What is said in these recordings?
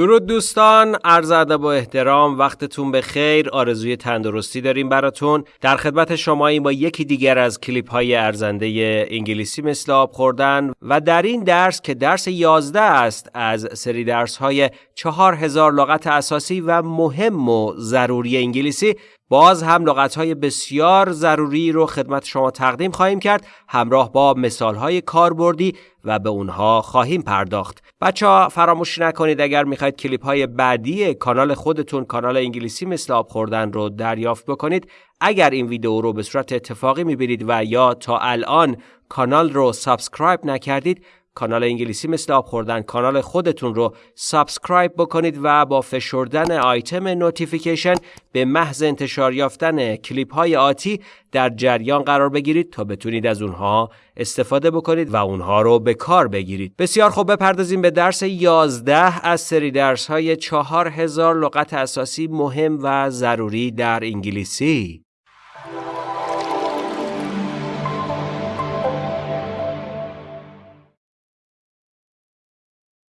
درود دوستان عرض ادب و احترام وقتتون به خیر آرزوی تندرستی داریم براتون. در خدمت شما با یکی دیگر از کلیپ های ارزنده انگلیسی مثل آب خوردن و در این درس که درس 11 است از سری درس های 4000 لغت اساسی و مهم و ضروری انگلیسی باز هم های بسیار ضروری رو خدمت شما تقدیم خواهیم کرد همراه با های کاربردی و به اونها خواهیم پرداخت. بچه ها فراموش نکنید اگر می‌خواید کلیپ های بعدی کانال خودتون کانال انگلیسی مثل آب خوردن رو دریافت بکنید اگر این ویدیو رو به صورت اتفاقی می‌بینید و یا تا الان کانال رو subscribe نکردید کانال انگلیسی مثل آب خوردن کانال خودتون رو subscribe بکنید و با فشردن آیتم notification به محض انتشار یافتن کلیپ های آتی در جریان قرار بگیرید تا بتونید از اونها استفاده بکنید و اونها رو به کار بگیرید. بسیار خوب بپردازیم به درس 11 از سری درس های 4000 لغت اساسی مهم و ضروری در انگلیسی.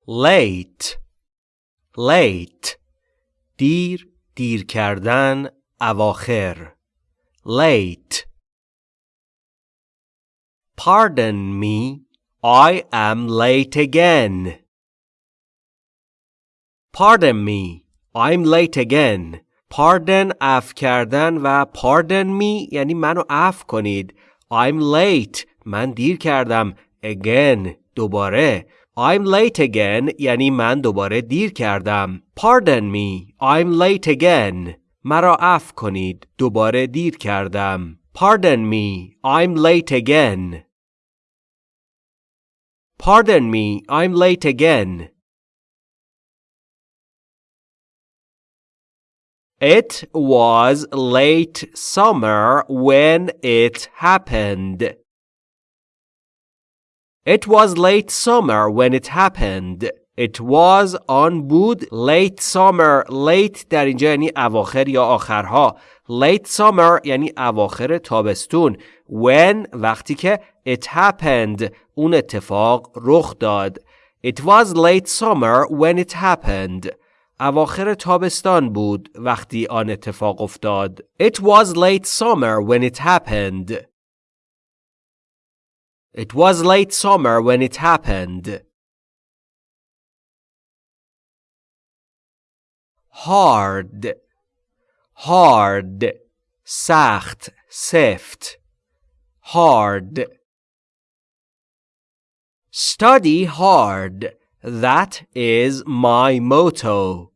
Late late دیر دیر کردن اواخر late Pardon me I am late again Pardon me I'm late again Pardon اف کردن و pardon me یعنی منو اف کنید I'm late من دیر کردم again دوباره I'm late again یعنی من دوباره دیر کردم. Pardon me, I'm late again. مرا عفو کنید. دوباره دیر کردم. Pardon me, I'm late again. Pardon me, I'm late again. It was late summer when it happened. It was late summer when it happened. It was آن بود late summer late در اینجا یعنی اواخر یا آخرها late summer یعنی اواخر تابستون when وقتی که it happened اون اتفاق رخ داد It was late summer when it happened اواخر تابستان بود وقتی آن اتفاق افتاد It was late summer when it happened It was late summer when it happened. hard hard سخت سفت hard study hard that is my motto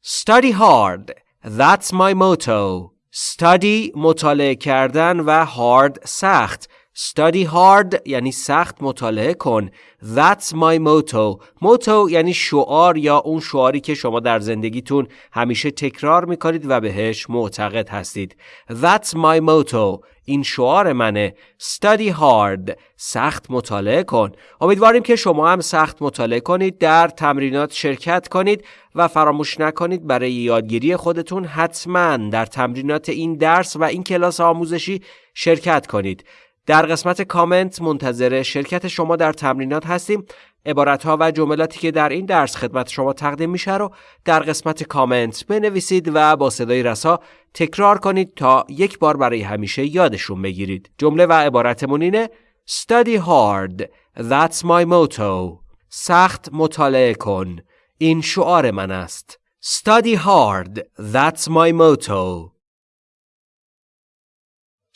study hard that's my motto Study مطالعه کردن و hard سخت. Study hard یعنی سخت مطالعه کن. That's my motto. Motto یعنی شعار یا اون شعاری که شما در زندگیتون همیشه تکرار می‌کنید و بهش معتقد هستید. That's my motto. این شعار منه. Study hard. سخت مطالعه کن. امیدواریم که شما هم سخت مطالعه کنید در تمرینات شرکت کنید و فراموش نکنید برای یادگیری خودتون حتما در تمرینات این درس و این کلاس آموزشی شرکت کنید. در قسمت کامنت منتظر شرکت شما در تمرینات هستیم. عبارت ها و جملاتی که در این درس خدمت شما تقدیم میشه رو در قسمت کامنت بنویسید و با صدای رسا تکرار کنید تا یک بار برای همیشه یادشون بگیرید. جمله و عبارتمون اینه Study hard. That's my motto. سخت مطالعه کن. این شعار من است. Study hard. That's my motto.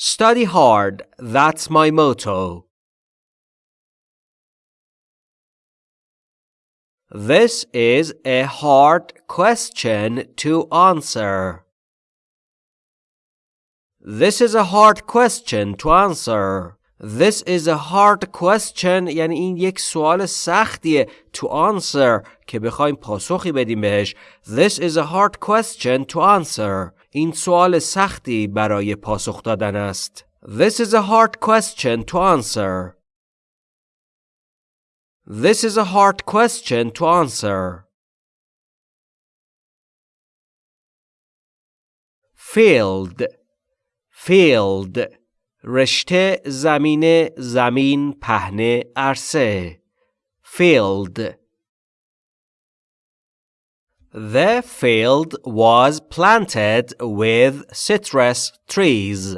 Study hard, that's my motto. This is a hard question to answer. This is a hard question to answer. This is a hard question یعنی این یک سوال سختیه to answer که بخوایم پاسخی بدیم بهش. This is a hard question to answer. این سوال سختی برای پاسخ دادن است. This is a hard question to answer. This is a hard question to answer. Field Field رشته زمین زمین پهنه عرصه Field The field was planted with citrus trees.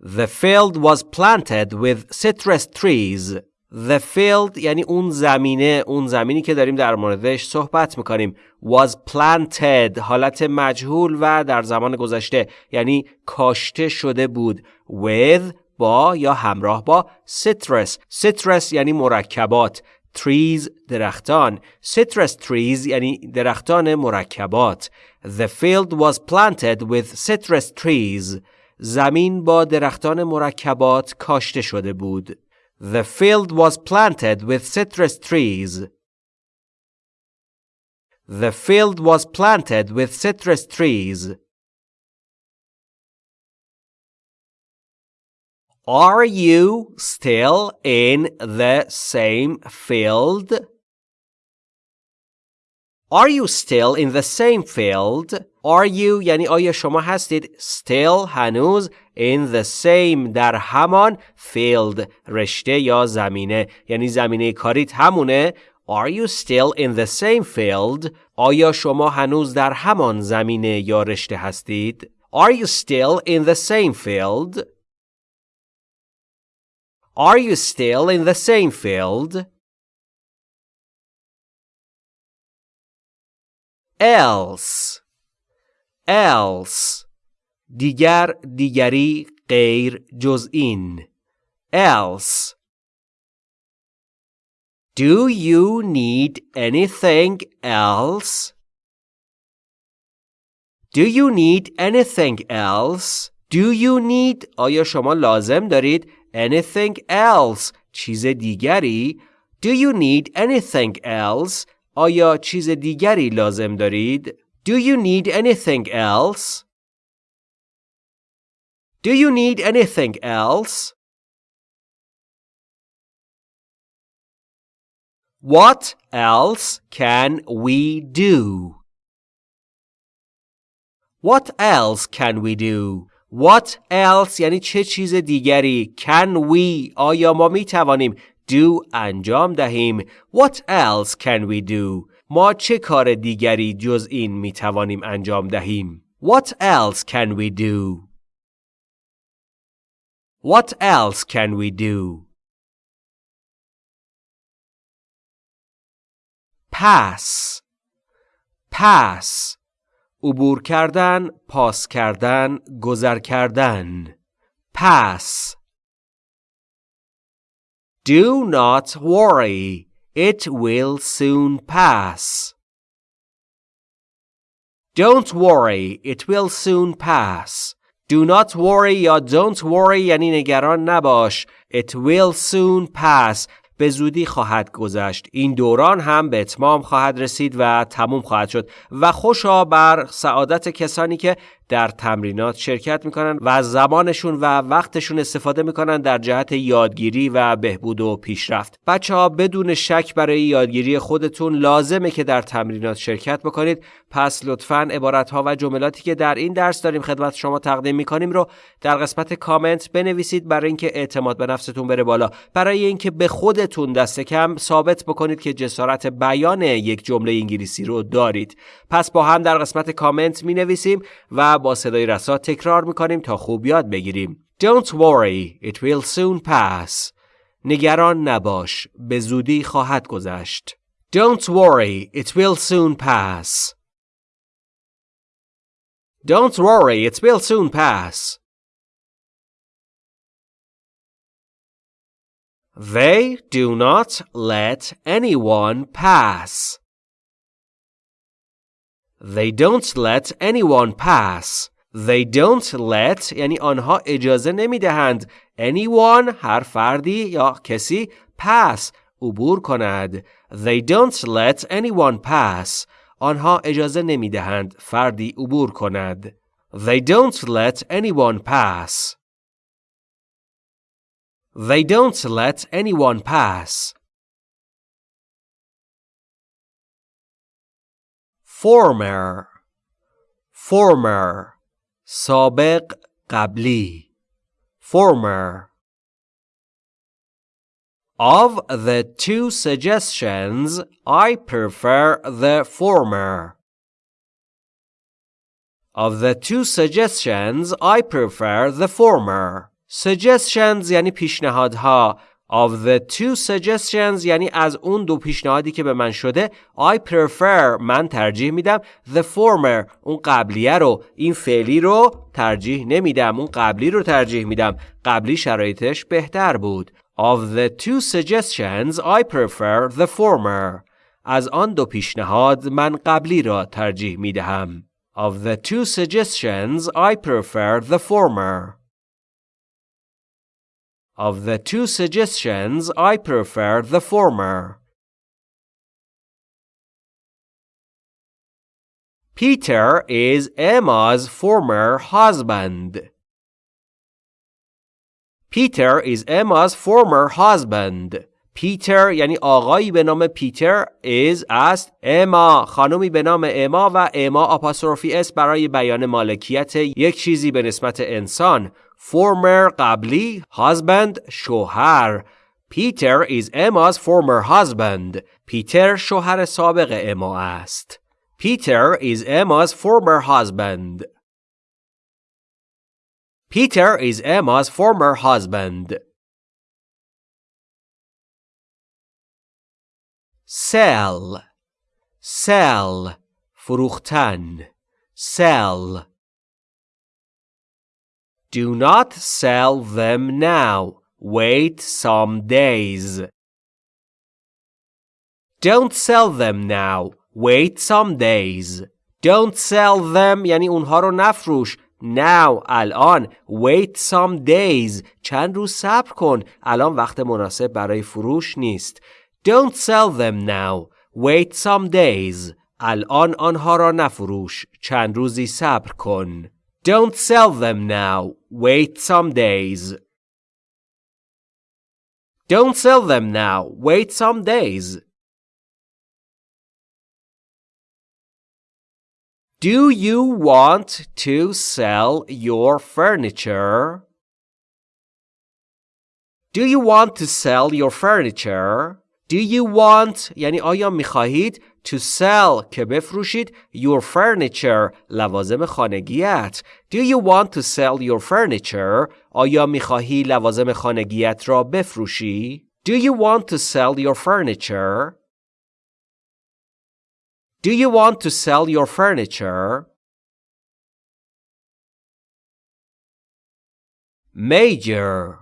The field was planted with citrus trees. The field یعنی اون زمینه اون زمینی که داریم در موردش صحبت می‌کنیم was planted حالت مجهول و در زمان گذشته یعنی کاشته شده بود with با یا همراه با citrus. Citrus یعنی مرکبات. Trees درختان. Citrus trees یعنی درختان مرکبات. The field was planted with citrus trees. زمین با درختان مرکبات کاشته شده بود The field was planted with citrus trees. The field was planted with citrus trees. Are you still in the same field? Are you still in the same field? Are you یعنی آیا شما هستید still هنوز in the same در همان field رشته یا زمینه یعنی زمینه کاریت همونه Are you still in the same field? آیا شما هنوز در همان زمینه یا رشته هستید؟ Are you still in the same field? Are you still in the same field? Else else دیگر دیگری غیر جز این else Do you need anything else? Do you need anything else? Do you need آیا شما لازم دارید anything else چیز دیگری Do you need anything else آیا چیز دیگری لازم دارید Do you need anything else Do you need anything else What else can we do? What else can we do? What else یعنی چه چیز دیگری Can we آیا ما می توانیم do انجام دهیم. What else can we do? ما چه کار دیگری جز این می توانیم انجام دهیم؟ What else can we do? What else can we do? Pass. Pass. عبور کردن پاس کردن گذر کردن. Pass. Do not worry it will soon pass. Don't worry it will soon pass. Do not worry یا don't worry یعنی نگران نباش. It will soon pass. به زودی خواهد گذشت. این دوران هم به اتمام خواهد رسید و تموم خواهد شد. و خوشا بر سعادت کسانی که در تمرینات شرکت می‌کنن و زمانشون و وقتشون استفاده می‌کنن در جهت یادگیری و بهبود و پیشرفت. بچه ها بدون شک برای یادگیری خودتون لازمه که در تمرینات شرکت بکنید. پس لطفا عبارت ها و جملاتی که در این درس داریم خدمت شما تقدیم می‌کنیم رو در قسمت کامنت بنویسید برای اینکه اعتماد به نفستون بره بالا. برای اینکه به خودتون دست کم ثابت بکنید که جسارت بیان یک جمله انگلیسی رو دارید. پس با هم در قسمت کامنت می نویسیم با صدای رسا تکرار می کنیم تا خوب یاد بگیریم Don't worry, it will soon pass. نگران نباش، به زودی خواهد گذشت. Don't worry, it will soon pass. Don't worry, it will soon pass. They do not let anyone pass. They don't let anyone pass. They don't let یعنی آنها اجازه نمی دهند anyone هر فردی یا کسی pass عبور کند. They don't let anyone pass. آنها اجازه نمی دهند فردی عبور کند. They don't let anyone pass. They don't let anyone pass. former former سابق قبلی former Of the two suggestions, I prefer the former. Of the two suggestions, I prefer the former. Suggestions یعنی پیشنهادها. Of the two suggestions یعنی از اون دو پیشنهادی که به من شده I prefer من ترجیح میدم the former اون قبلیه رو این فعلی رو ترجیح نمیدم اون قبلی رو ترجیح میدم قبلی شرایطش بهتر بود Of the two suggestions, I prefer the former. از آن دو پیشنهاد من قبلی را ترجیح می دهم. Of the two suggestions, I prefer the former. Of the two suggestions, I prefer the former. Peter is Emma's former husband. Peter is Emma's former husband. پیتر یعنی آقایی به نام پیتر is است اما خانمی به نام اما و اما آپاستروفی اس برای بیان مالکیت یک چیزی به نسبت انسان former قبلی husband شوهر پیتر is Emma's former husband پیتر شوهر سابق اما است پیتر is Emma's former husband Peter is Emma's former husband. Sell, sell, فروختن, sell. Do not sell them now. Wait some days. Don't sell them now. Wait some days. Don't sell them یعنی اونها رو نفروش. now الان wait some days چند روز صبر کن الان وقت مناسب برای فروش نیست don't sell them now wait some days الان آنها را نفروش چند روزی صبر کن don't sell them now wait some days don't sell them now wait some days Do you want to sell your furniture? Do you want to sell your furniture? Do you want یعنی آیا میخواهید to sell که بفروشید your furniture لوازم خانگیت Do you want to sell your furniture آیا می‌خواهی لوازم خانگیت را بفروشی Do you want to sell your furniture Do you want to sell your furniture? Major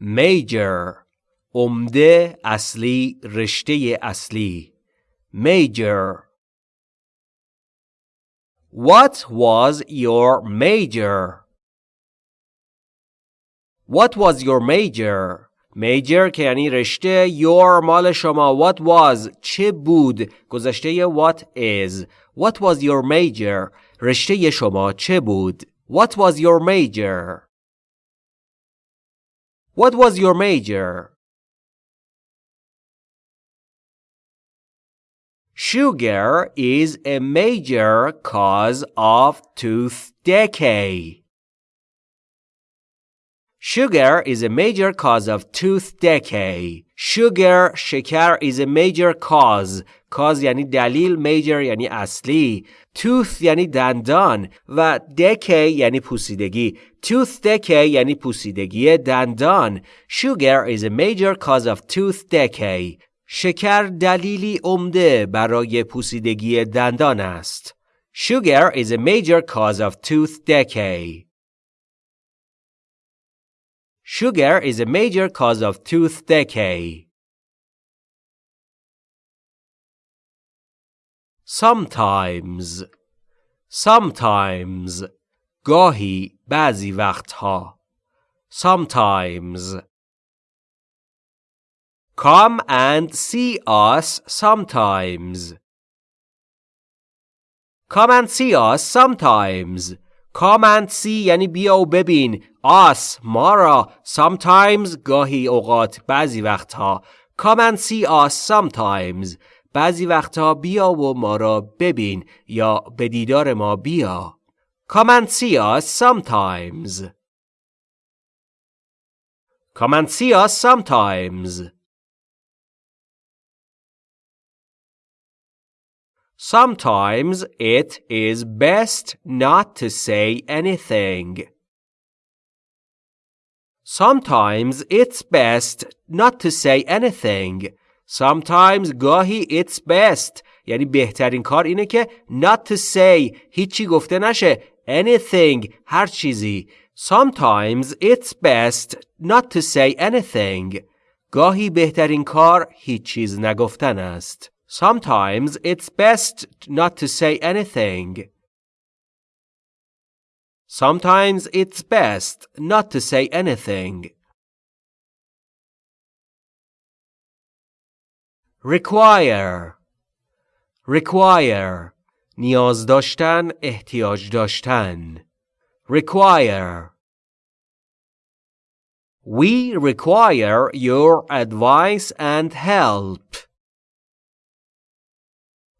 Major عمده اصلی رشته اصلی Major What was your major? What was your major? major که یعنی رشته your مال شما what was چه بود گذشته what is what was your major رشته شما چه بود what was your major what was your major Sugar is a major cause of tooth decay. Sugar is a major cause of tooth decay. Sugar شکر is a major cause. cause یعنی دلیل major یعنی اصلی. tooth یعنی دندان و decay یعنی پوسیدگی. tooth decay یعنی پوسیدگی دندان. Sugar is a major cause of tooth decay. شکر دلیلی عمده برای پوسیدگی دندان است. Sugar is a major cause of tooth decay. Sugar is a major cause of tooth decay. Sometimes Sometimes گاهی بعضی وقتها Sometimes Come and see us sometimes. Come and see us sometimes. Come and see یعنی بیا و ببین us ما را sometimes گاهی اوقات بعضی وقتها come and see us sometimes بعضی وقتها بیا و ما را ببین یا به دیدار ما بیا come and see us sometimes come and see us sometimes Sometimes it is best not to say anything. Sometimes it's best not to say anything. Sometimes گاهی it's best یعنی بهترین کار اینه که not to say هیچی گفته نشه anything هر چیزی Sometimes it's best not to say anything گاهی بهترین کار هیچ چیز نگفتن است Sometimes it's best not to say anything. Sometimes it's best not to say anything. Require Require نیاز داشتن احتیاج داشتن Require We require your advice and help.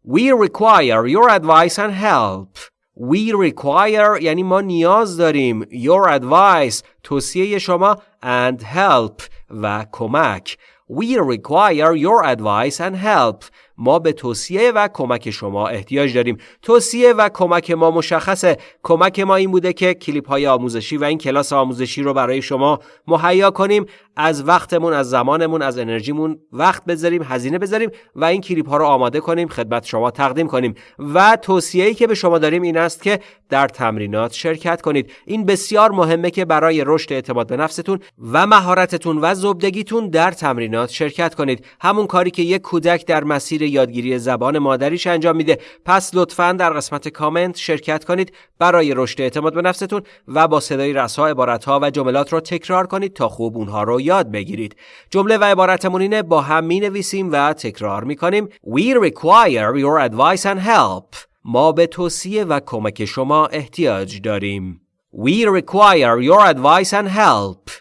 We require your advice and help. We require یعنی ما نیاز داریم your advice توصیه شما and help و کمک. We require your advice and help. ما به توصیه و کمک شما احتیاج داریم. توصیه و کمک ما مشخصه. کمک ما این بوده که کلیپ های آموزشی و این کلاس آموزشی رو برای شما مهیا کنیم. از وقتمون از زمانمون از انرژیمون وقت بذاریم هزینه بذاریم و این کلیپ ها رو آماده کنیم خدمت شما تقدیم کنیم. و توصیه‌ای که به شما داریم این است که در تمرینات شرکت کنید. این بسیار مهمه که برای رشد اعتماد به نفستون و مهارتتون و زبدگیتون در تمرینات شرکت کنید. همون کاری که یک کودک در مسیر یادگیری زبان مادریش انجام میده. پس لطفا در قسمت کامنت شرکت کنید برای رشد اعتماد به نفستون و با صدای رسا عبارتها و جملات رو تکرار کنید تا خوب اونها رو یاد بگیرید. جمله و عبارتمون اینه با هم می نویسیم و تکرار می کنیم We require your advice and help. ما به توصیه و کمک شما احتیاج داریم. We require your advice and help.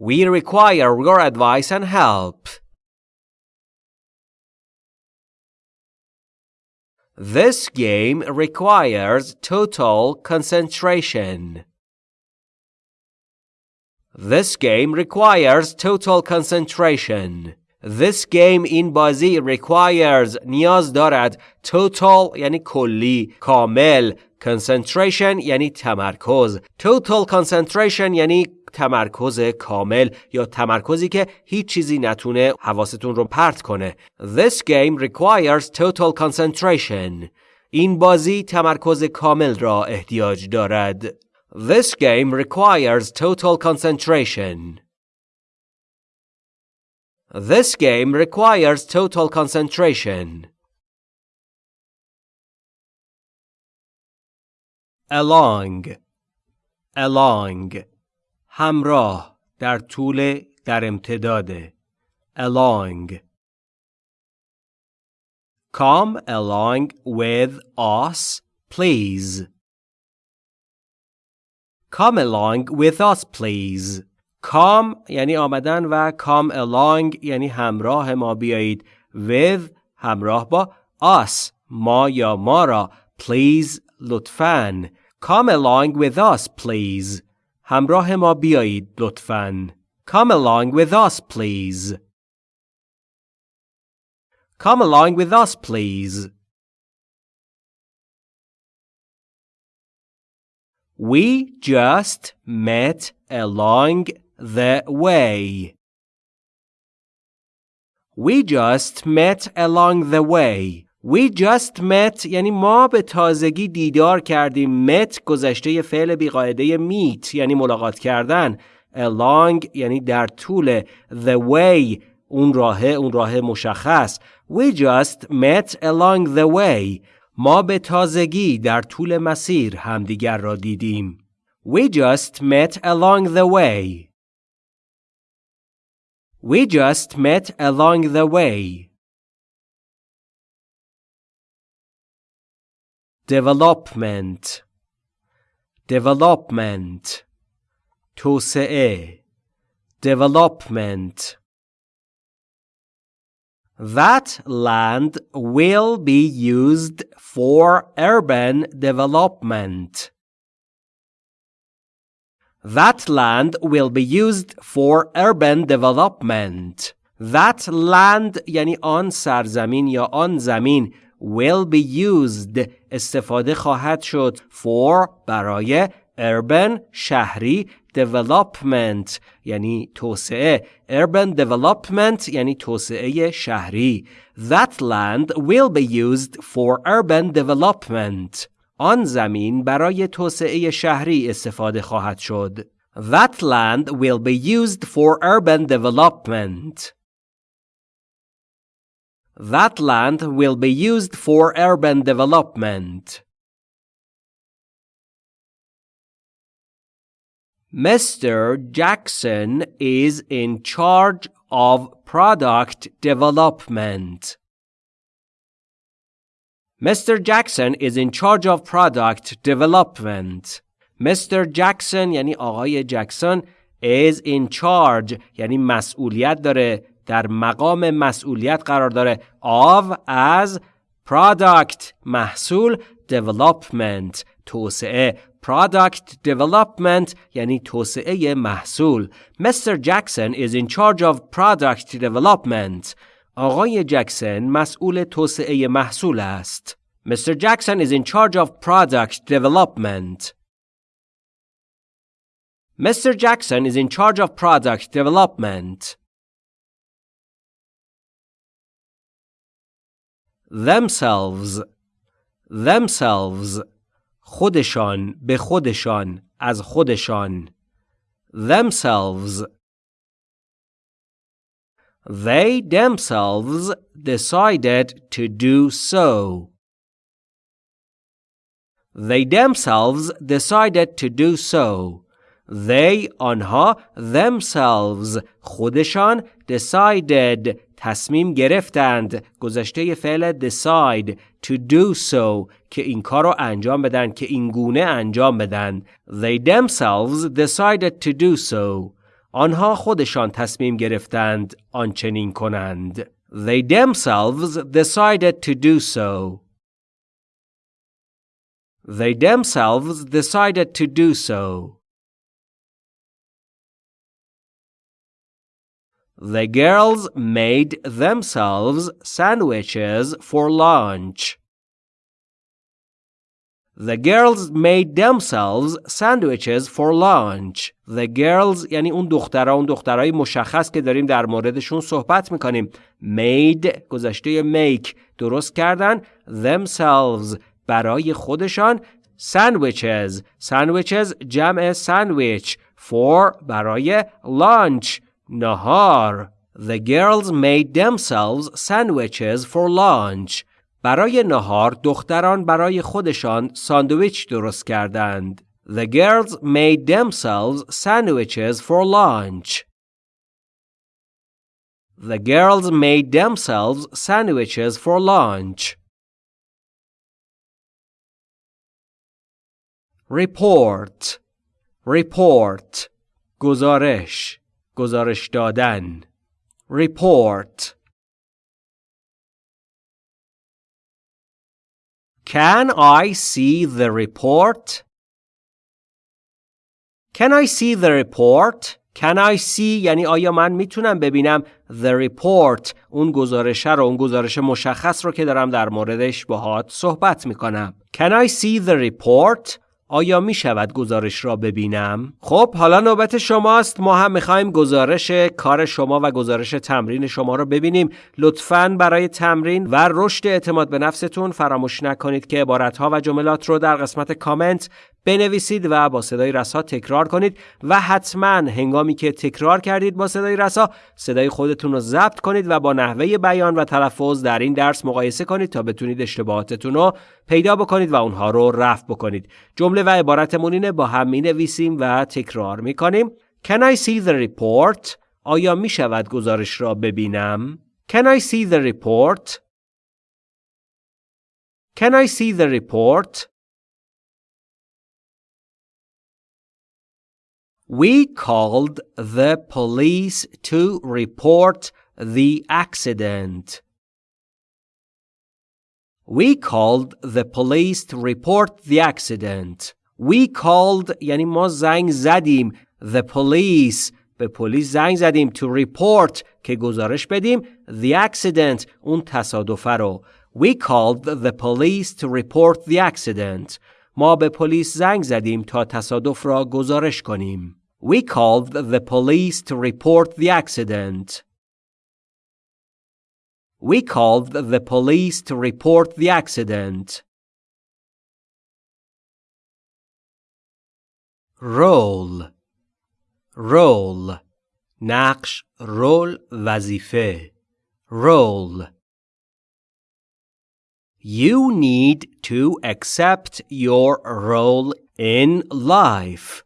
We require your advice and help. This game requires total concentration. This game requires total concentration. This game این بازی requires نیاز دارد total یعنی کلی کامل concentration یعنی تمرکز total concentration یعنی تمرکز کامل یا تمرکزی که هیچ چیزی نتونه حواستون رو پرت کنه This game requires total concentration این بازی تمرکز کامل را احتیاج دارد This game requires total concentration. This game requires total concentration. Along Along همراه در طول در امتداد Along Come along with us, please. Come along with us please. Come یعنی آمدن و come along یعنی همراه ما بیایید. With همراه با us ما یا ما را please لطفاً. Come along with us please. همراه ما بیایید لطفاً. Come along with us please. Come along with us please. We just met along the way. We just met along the way. We just met یعنی ما به تازگی دیدار کردیم. met گذشته فعل بیقاعده meet یعنی ملاقات کردن. along یعنی در طول. the way اون راه اون راه مشخص. We just met along the way. ما به تازگی در طول مسیر همدیگر را دیدیم. We just met along the way. We just met along the way. Development Development توسعه Development That land will be used for urban development. That land will be used for urban development. That land یعنی آن سرزمین یا آن زمین will be used استفاده خواهد شد for برای urban شهری development یعنی توسعه urban development یعنی توسعه شهری that land will be used for urban development آن زمین برای توسعه شهری استفاده خواهد شد that land will be used for urban development that land will be used for urban development. Mr. Jackson is in charge of product development. Mr. Jackson is in charge of product development. Mr. Jackson یعنی آقای جکسون is in charge یعنی مسئولیت داره در مقام مسئولیت قرار داره of از product محصول development توسعه product development یعنی توسعه محصول Mr. Jackson is in charge of product development آقای جکسن مسئول توسعه محصول است Mr. Jackson is in charge of product development Mr. Jackson is in charge of product development themselves themselves خودشان به خودشان از خودشان themselves they themselves decided to do so they themselves decided to do so they آنها themselves خودشان decided تصمیم گرفتند گذشته فعل decide to do so که این کار رو انجام بدن که این گونه انجام بدن they themselves decided to do so آنها خودشان تصمیم گرفتند آنچنین کنند they themselves decided to do so they themselves decided to do so The girls made themselves sandwiches for lunch. The girls made themselves sandwiches for lunch. The girls یعنی اون دخترها اون دخترهای مشخص که داریم در موردشون صحبت می‌کنیم. Made گذشته make درست کردن themselves برای خودشان sandwiches sandwiches جمع sandwich for برای lunch نهار The girls made themselves sandwiches for lunch. برای نهار دختران برای خودشان ساندویچ درست کردند. The girls made themselves sandwiches for lunch. The girls made themselves sandwiches for lunch. Report Report گزارش گزارش دادن report Can I see the report? Can I see the report? Can I see یعنی آیا من می‌تونم ببینم the report اون گزارش رو اون گزارش مشخص رو که دارم در موردش باهات صحبت می‌کنم Can I see the report? آیا می شود گزارش را ببینم؟ خب حالا نوبت شماست ما هم می‌خوایم گزارش کار شما و گزارش تمرین شما را ببینیم لطفا برای تمرین و رشد اعتماد به نفستون فراموش نکنید که عبارتها و جملات رو در قسمت کامنت بنویسید و با صدای رسا تکرار کنید و حتما هنگامی که تکرار کردید با صدای رسا صدای خودتون رو ضبط کنید و با نحوه بیان و تلفظ در این درس مقایسه کنید تا بتونید اشتباهاتتون رو پیدا بکنید و اونها رو رفع بکنید جمله و عبارتمون اینه با هم می نویسیم و تکرار می کنیم Can I see the report? آیا می شود گزارش را ببینم؟ Can I see the report? Can I see the report? We called the police to report the accident. We called the police to report the accident. We called یعنی ما زنگ زدیم the police به پلیس زنگ زدیم to report که گزارش بدیم the accident اون تصادفه رو We called the police to report the accident. ما به پلیس زنگ زدیم تا تصادف را گزارش کنیم. We called the police to report the accident. We called the police to report the accident. Role Role نقش رول وظیفه Role You need to accept your role in life.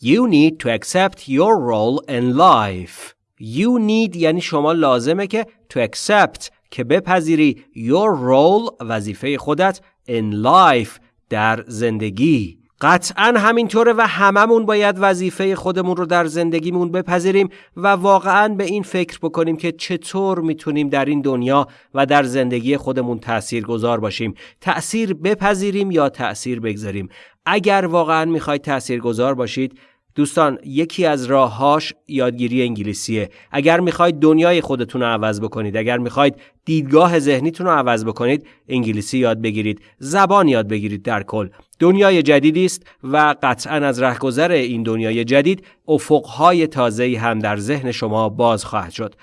You need to accept your role in life. You need یعنی شما لازمه که to accept که بپذیری your role وظیفه خودت in life در زندگی. قطعا همینطوره و هممون باید وظیفه خودمون رو در زندگیمون بپذیریم و واقعا به این فکر بکنیم که چطور می‌تونیم در این دنیا و در زندگی خودمون تأثیر گذار باشیم تأثیر بپذیریم یا تأثیر بگذاریم اگر واقعا می‌خواید تأثیر گذار باشید دوستان یکی از راههاش یادگیری انگلیسیه. اگر می‌خواید دنیای خودتون رو عوض بکنید اگر می‌خواید دیدگاه ذهنیتون رو عوض بکنید انگلیسی یاد بگیرید زبان یاد بگیرید در کل. دنیای جدیدی است و قطعا از رهگذر این دنیای جدید افقهای تازه‌ای هم در ذهن شما باز خواهد شد.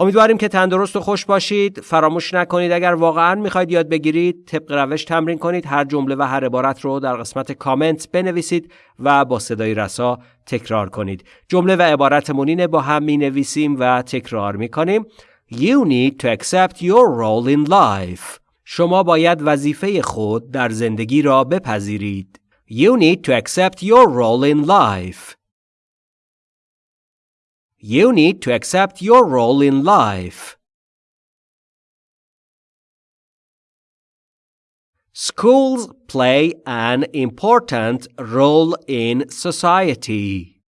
امیدواریم که تندرست و خوش باشید. فراموش نکنید اگر واقعا می‌خواید یاد بگیرید طبق روش تمرین کنید. هر جمله و هر عبارت رو در قسمت کامنت بنویسید و با صدای رسا تکرار کنید. جمله و عبارت مونین با هم می نویسیم و تکرار می کنیم You need to accept your role in life. شما باید وظیفه خود در زندگی را بپذیرید. You need to accept your role in life. You need to accept your role in life. Schools play an important role in society.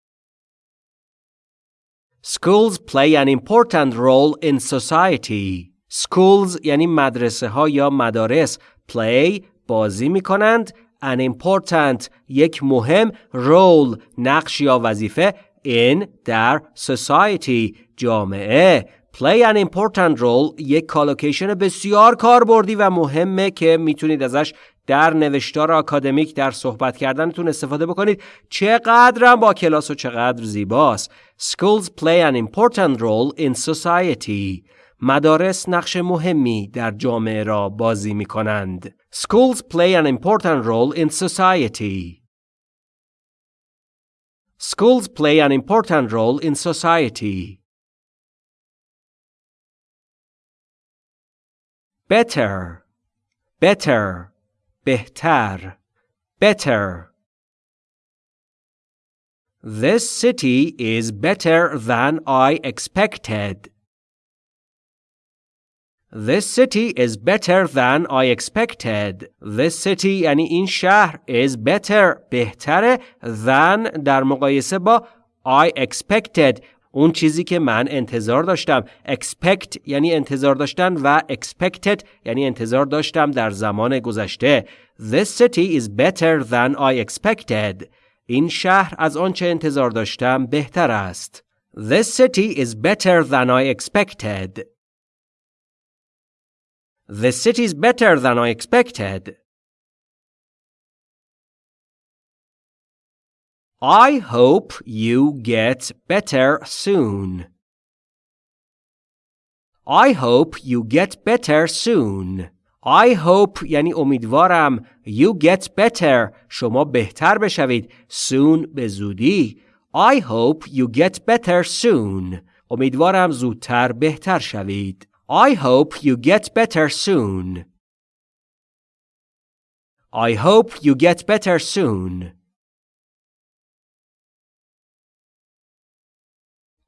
Schools play an important role in society. Schools یعنی مدرسه ها یا مدارس play بازی می کنند an important یک مهم role نقش یا وظیفه in در society. جامعه play an important role. یک کالوکیشن بسیار کاربردی و مهمه که می‌تونید ازش در نوشتار آکادمیک در صحبت کردنتون استفاده بکنید. چقدرم با کلاس و چقدر زیباست. Schools play an important role in society. مدارس نقش مهمی در جامعه را بازی می کنند. Schools play an important role in society. Schools play an important role in society. Better, better, بهتر, better. This city is better than I expected. This city is better than I expected. This city یعنی این شهر is better بهتره than در مقایسه با I expected اون چیزی که من انتظار داشتم expect یعنی انتظار داشتن و expected یعنی انتظار داشتم در زمان گذشته This city is better than I expected این شهر از آنچه انتظار داشتم بهتر است This city is better than I expected The city's better than I expected. I hope you get better soon. I hope you get better soon. I hope یعنی امیدوارم you get better شما بهتر بشوید soon به زودی I hope you get better soon امیدوارم زودتر بهتر شوید I hope you get better soon. I hope you get better soon.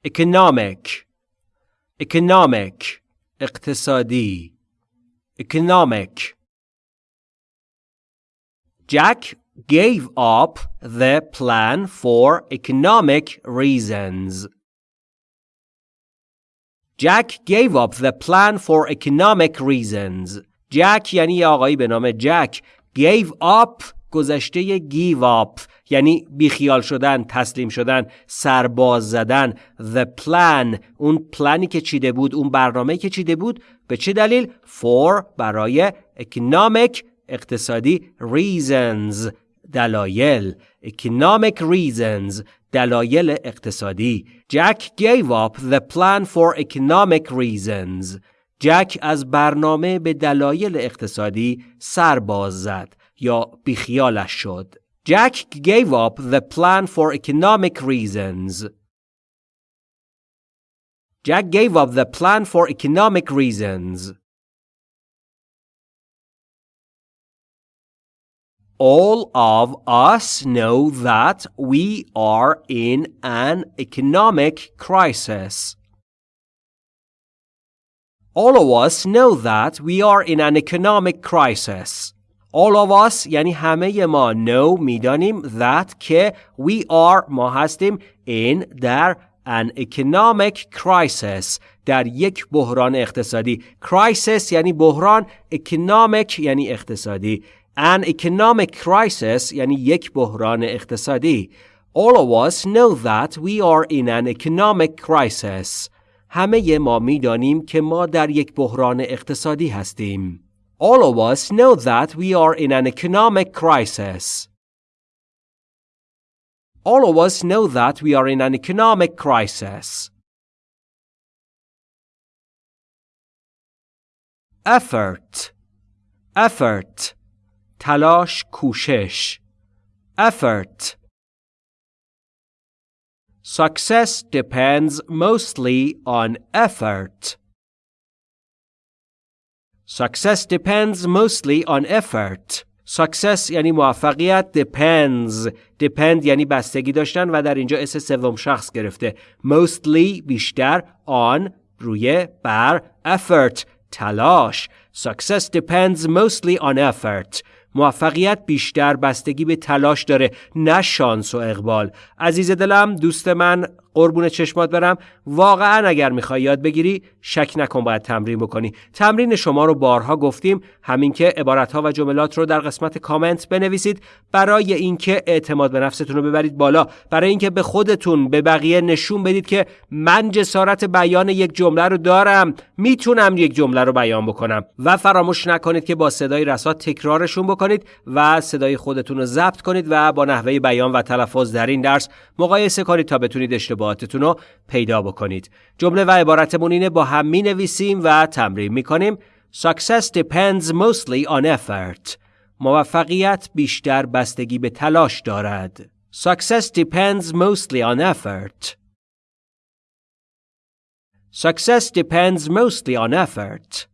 Economic Economic اقتصادی Economic Jack gave up the plan for economic reasons. Jack gave up the plan for economic reasons. Jack یعنی آقایی به نام جک gave up گذشته give up یعنی بیخیال شدن تسلیم شدن سرباز زدن. The plan اون پلانی که چیده بود اون برنامه که چیده بود به چه دلیل؟ For برای economic اقتصادی reasons. دلایل. Economic reasons. دلایل اقتصادی Jack gave up the plan for economic reasons جک از برنامه به دلایل اقتصادی سرباز زد یا بیخیالش شد. Jack gave up the plan for economic reasons. Jack gave up the plan for economic reasons. All of us know that we are in an economic crisis. All of us know that we are in an economic crisis. All of us یعنی همه ما know میدانیم that که we are ما هستیم in در an economic crisis در یک بحران اقتصادی crisis یعنی بحران economic یعنی اقتصادی an economic crisis یعنی یک بحران اقتصادی All of us know that we are in an economic crisis همه ما میدانیم که ما در یک بحران اقتصادی هستیم. All of us know that we are in an economic crisis. All of us know that we are in an economic crisis. Effort effort تلاش کوشش effort Success depends mostly on effort. Success depends mostly on effort. Success یعنی موفقیت depends depend یعنی بستگی داشتن و در اینجا اس سوم شخص گرفته mostly بیشتر on روی بر effort تلاش Success depends mostly on effort موفقیت بیشتر بستگی به تلاش داره نه شانس و اقبال. عزیز دلم دوست من قربون چشمات برم. واقعا اگر می‌خوای یاد بگیری شک نکن باید تمرین بکنی. تمرین شما رو بارها گفتیم. همین که عبارتها و جملات رو در قسمت کامنت بنویسید. برای اینکه اعتماد به نفستون رو ببرید بالا. برای اینکه به خودتون به بقیه نشون بدید که من جسارت بیان یک جمله رو دارم. می‌تونم یک جمله رو بیان بکنم. و فراموش نکنید که با صدای رسا تکرارشون بکنید و صدای خودتون رو ضبط کنید و با نحوه بیان و تلفظ در این درس مقایسه کنید تا بتونید اشتباهاتتون رو پیدا بکنید جمله و عبارتمون اینه با هم می نویسیم و تمرین می کنیم Success depends mostly on effort موفقیت بیشتر بستگی به تلاش دارد Success depends mostly on effort Success depends mostly on effort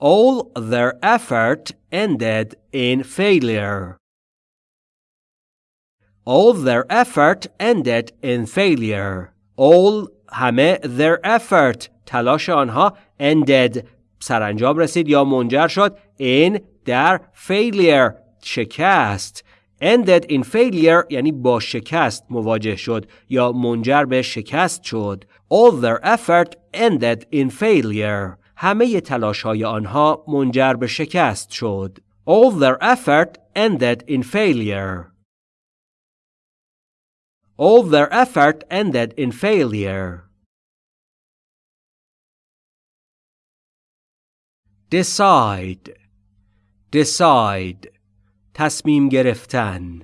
All their effort ended in failure. All their effort ended in failure. All همه their effort تلاش آنها ended سرانجام رسید یا منجر شد in در failure شکست ended in failure یعنی با شکست مواجه شد یا منجر به شکست شد all their effort ended in failure همه تلاش های آنها منجر به شکست شد all their effort ended in failure all their effort ended in failure. Decide decide تصمیم گرفتن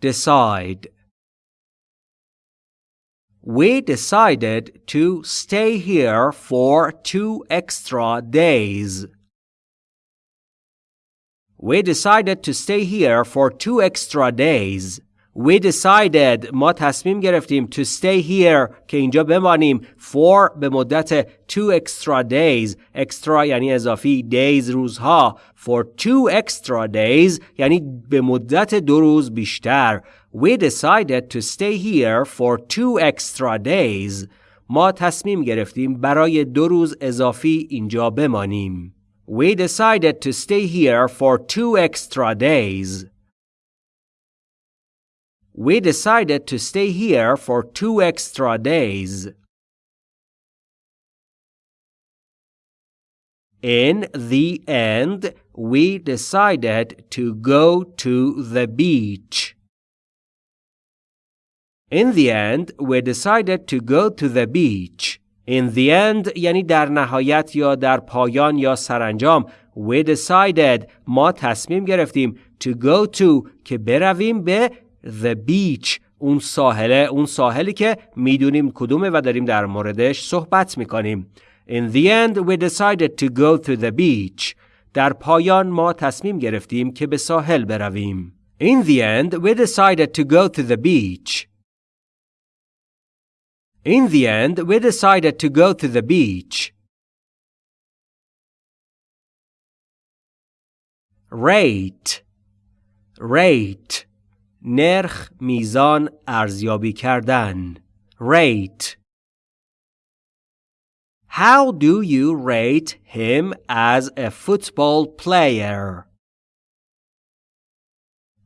decide We decided to stay here for two extra days. We decided to stay here for two extra days. We decided ما تصمیم گرفتیم to stay here که اینجا بمانیم for به مدت two extra days extra یعنی اضافی days روزها for two extra days یعنی به مدت دو روز بیشتر We decided to stay here for two extra days ما تصمیم گرفتیم برای دو روز اضافی اینجا بمانیم We decided to stay here for two extra days we decided to stay here for two extra days. In the end, we decided to go to the beach. In the end, we decided to go to the beach. In the end یعنی در نهایت یا در پایان یا سرانجام We decided ما تصمیم گرفتیم to go to که برویم به the beach اون ساحله اون ساحلی که می‌دونیم کدومه و داریم در موردش صحبت می‌کنیم In the end we decided to go to the beach در پایان ما تصمیم گرفتیم که به ساحل برویم In the end we decided to go to the beach In the end we decided to go to the beach rate rate نرخ میزان ارزیابی کردن rate How do you rate him as a football player?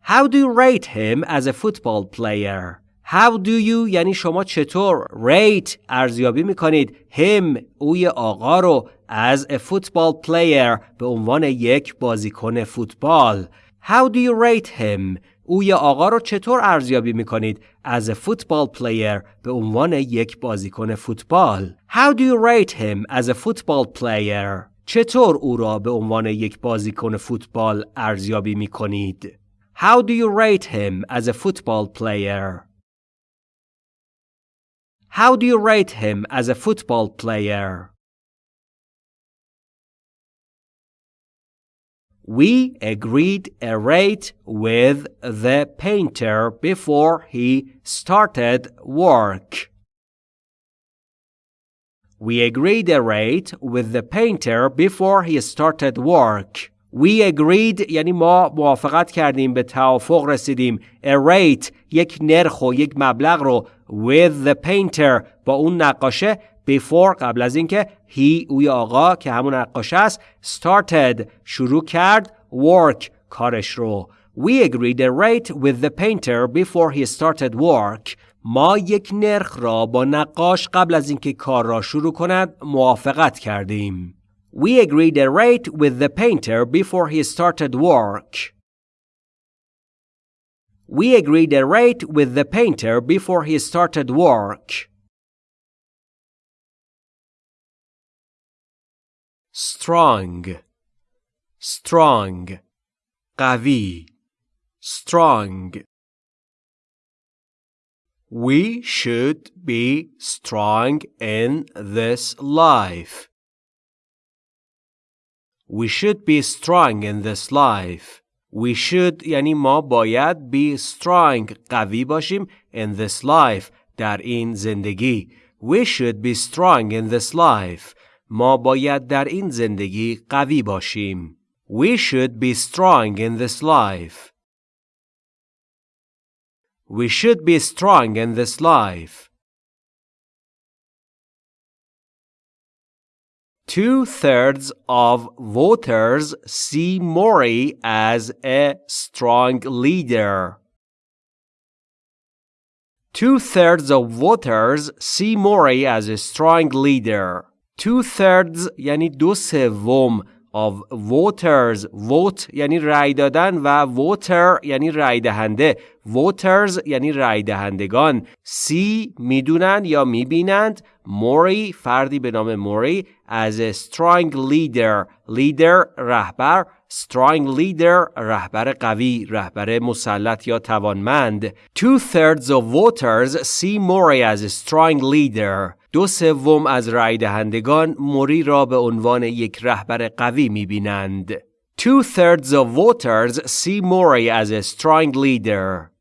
How do you rate him as a football player? How do you یعنی شما چطور rate ارزیابی می کنید him اوی آقا رو as a football player به عنوان یک بازیکن فوتبال How do you rate him اوی آقا رو چطور ارزیابی می کنید as a football player به عنوان یک بازیکن فوتبال How do you rate him as a football player چطور او را به عنوان یک بازیکن فوتبال ارزیابی می کنید How do you rate him as a football player How do you rate him as a football player? We agreed a rate with the painter before he started work. We agreed a rate with the painter before he started work. We agreed یعنی ما موافقت کردیم به توافق رسیدیم a rate یک نرخ و یک مبلغ رو with the painter با اون نقاشه before قبل از اینکه he اوی آقا که همون نقاشه است started شروع کرد work کارش رو We agreed a rate with the painter before he started work. ما یک نرخ را با نقاش قبل از اینکه کار را شروع کند موافقت کردیم. We agreed a rate with the painter before he started work. We agreed a rate with the painter before he started work. Strong, strong, قوی, strong. We should be strong in this life. We should be strong in this life. We should یعنی ما باید be strong قوی باشیم in this life در این زندگی. We should be strong in this life. ما باید در این زندگی قوی باشیم. We should be strong in this life. We should be strong in this life. Two thirds of voters see Mori as a strong leader. Two thirds of voters see Mori as a strong leader. Two thirds یعنی دو سوم of voters. Vote یعنی رای دادن و voter یعنی رای دهنده. Voters یعنی رای دهندگان. سی می‌دونن یا می‌بینند. موری فردی به نام موری a strong leader. Leader رهبر. Strong leader رهبر قوی رهبر مسلط یا توانمند. Two thirds of voters see Mori as a strong leader. دو سوم از رای دهندگان موری را به عنوان یک رهبر قوی می‌بینند two thirds of voters see Mori as a strong leader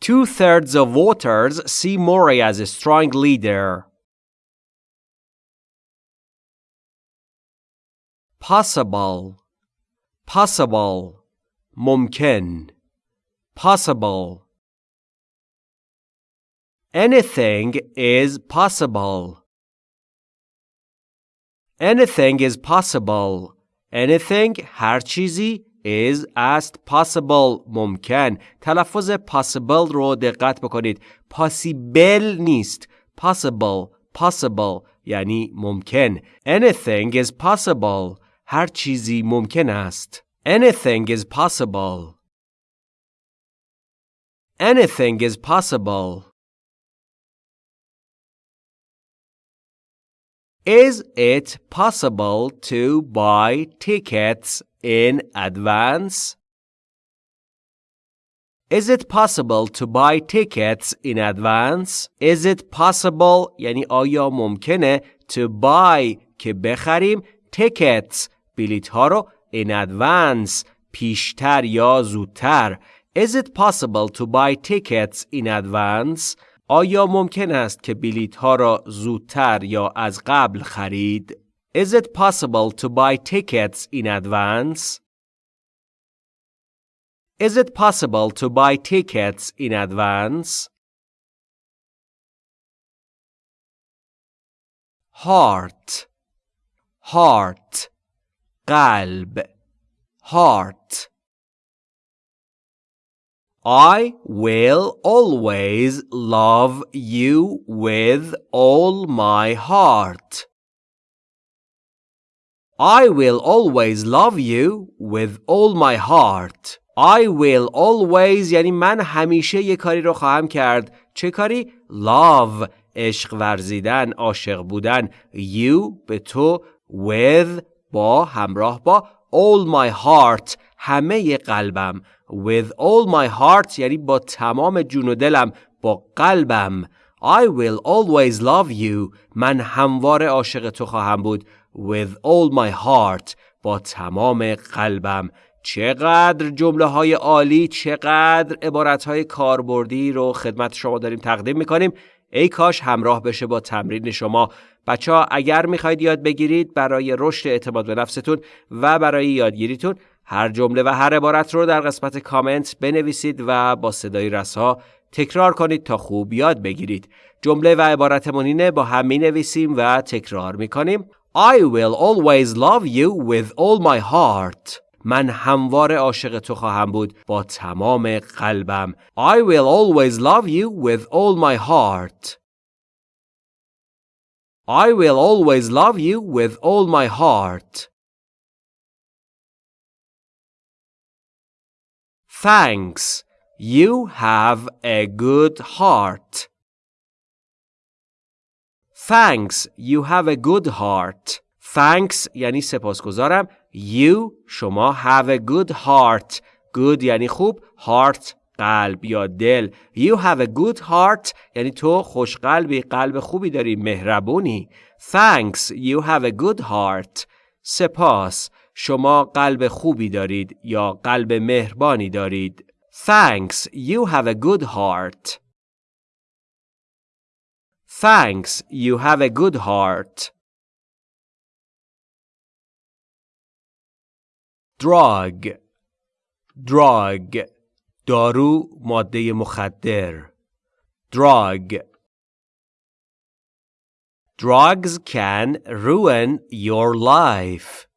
Two thirds of voters see Mori as a strong leader. possible possible ممکن possible anything is possible anything is possible anything هر چیزی is است possible ممکن تلفظ possible رو دقت بکنید possible نیست possible possible یعنی ممکن anything is possible هر چیزی ممکن است anything is possible anything is possible Is it possible to buy tickets in advance? Is it possible to buy tickets in advance? Is it possible یعنی آیا ممکنه to buy که بخریم tickets بلیت ها رو in advance پیشتر یا زودتر Is it possible to buy tickets in advance? آیا ممکن است که بلیت ها را زودتر یا از قبل خرید؟ Is it possible to buy tickets in advance? Is it possible to buy tickets in advance? Heart Heart قلب Heart I will always love you with all my heart. I will always love you with all my heart. I will always یعنی من همیشه یه کاری رو خواهم کرد. چه کاری؟ Love عشق ورزیدن، عاشق بودن. You به تو with با همراه با all my heart همه قلبم with all my heart یعنی با تمام جون و دلم با قلبم. I will always love you. من همواره عاشق تو خواهم بود. With all my heart با تمام قلبم. چقدر جمله های عالی چقدر عبارت های کاربردی رو خدمت شما داریم تقدیم می‌کنیم. ای کاش همراه بشه با تمرین شما. بچه ها اگر می‌خواید یاد بگیرید برای رشد اعتماد به نفستون و برای یادگیریتون هر جمله و هر عبارت رو در قسمت کامنت بنویسید و با صدای رسا تکرار کنید تا خوب یاد بگیرید. جمله و عبارتمون اینه با هم می نویسیم و تکرار می کنیم. I will always love you with all my heart. من هموار عاشق تو خواهم بود با تمام قلبم. I will always love you with all my heart. I will always love you with all my heart. Thanks. You have a good heart. Thanks. You have a good heart. Thanks یعنی سپاسگزارم. You شما have a good heart. Good یعنی خوب. Heart قلب یا دل. You have a good heart یعنی تو خوش قلبی قلب خوبی داری مهربونی. Thanks. You have a good heart. سپاس. شما قلب خوبی دارید یا قلب مهربانی دارید. Thanks, you have a good heart. Thanks, you have a good heart. Drug Drug دارو ماده مخدر Drug Drugs can ruin your life.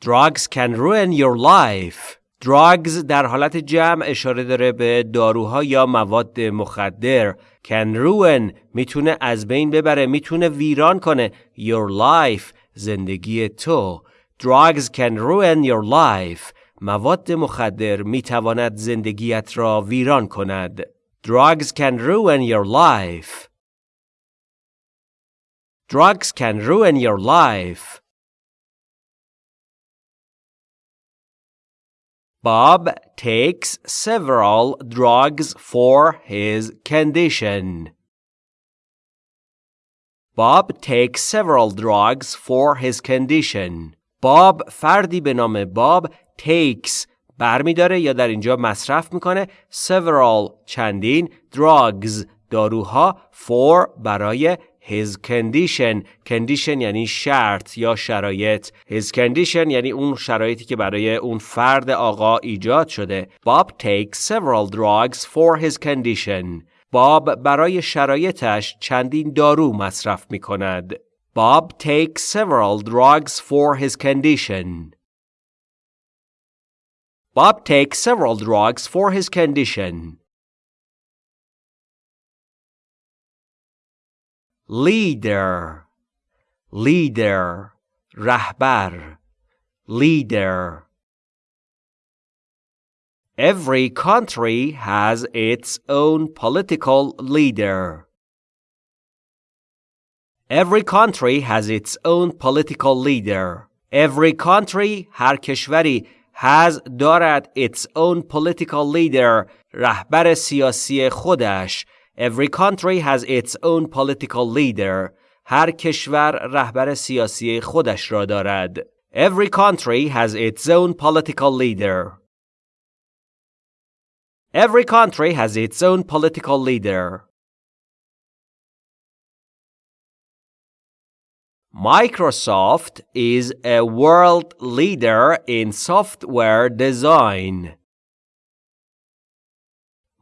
Drugs can ruin your life. Drugs در حالت جمع اشاره داره به داروها یا مواد مخدر. Can ruin می‌تونه از بین ببره می‌تونه ویران کنه your life زندگی تو. Drugs can ruin your life. مواد مخدر می‌تواند زندگیت را ویران کند. Drugs can ruin your life. Drugs can ruin your life. Bob takes several drugs for his condition. Bob takes several drugs for his condition. Bob فردی به نام باب takes برمیداره یا در اینجا مصرف میکنه several چندین drugs داروها for برای his condition condition یعنی شرط یا شرایط his condition یعنی اون شرایطی که برای اون فرد آقا ایجاد شده Bob takes several drugs for his condition باب برای شرایطش چندین دارو مصرف می کند. Bob takes several drugs for his condition. Bob takes several drugs for his condition. leader leader رهبر leader Every country has its own political leader. Every country has its own political leader. Every country هر کشوری has دارد its own political leader رهبر سیاسی خودش Every country has its own political leader هر کشور رهبر سیاسی خودش را دارد Every country has its own political leader Every country has its own political leader Microsoft is a world leader in software design.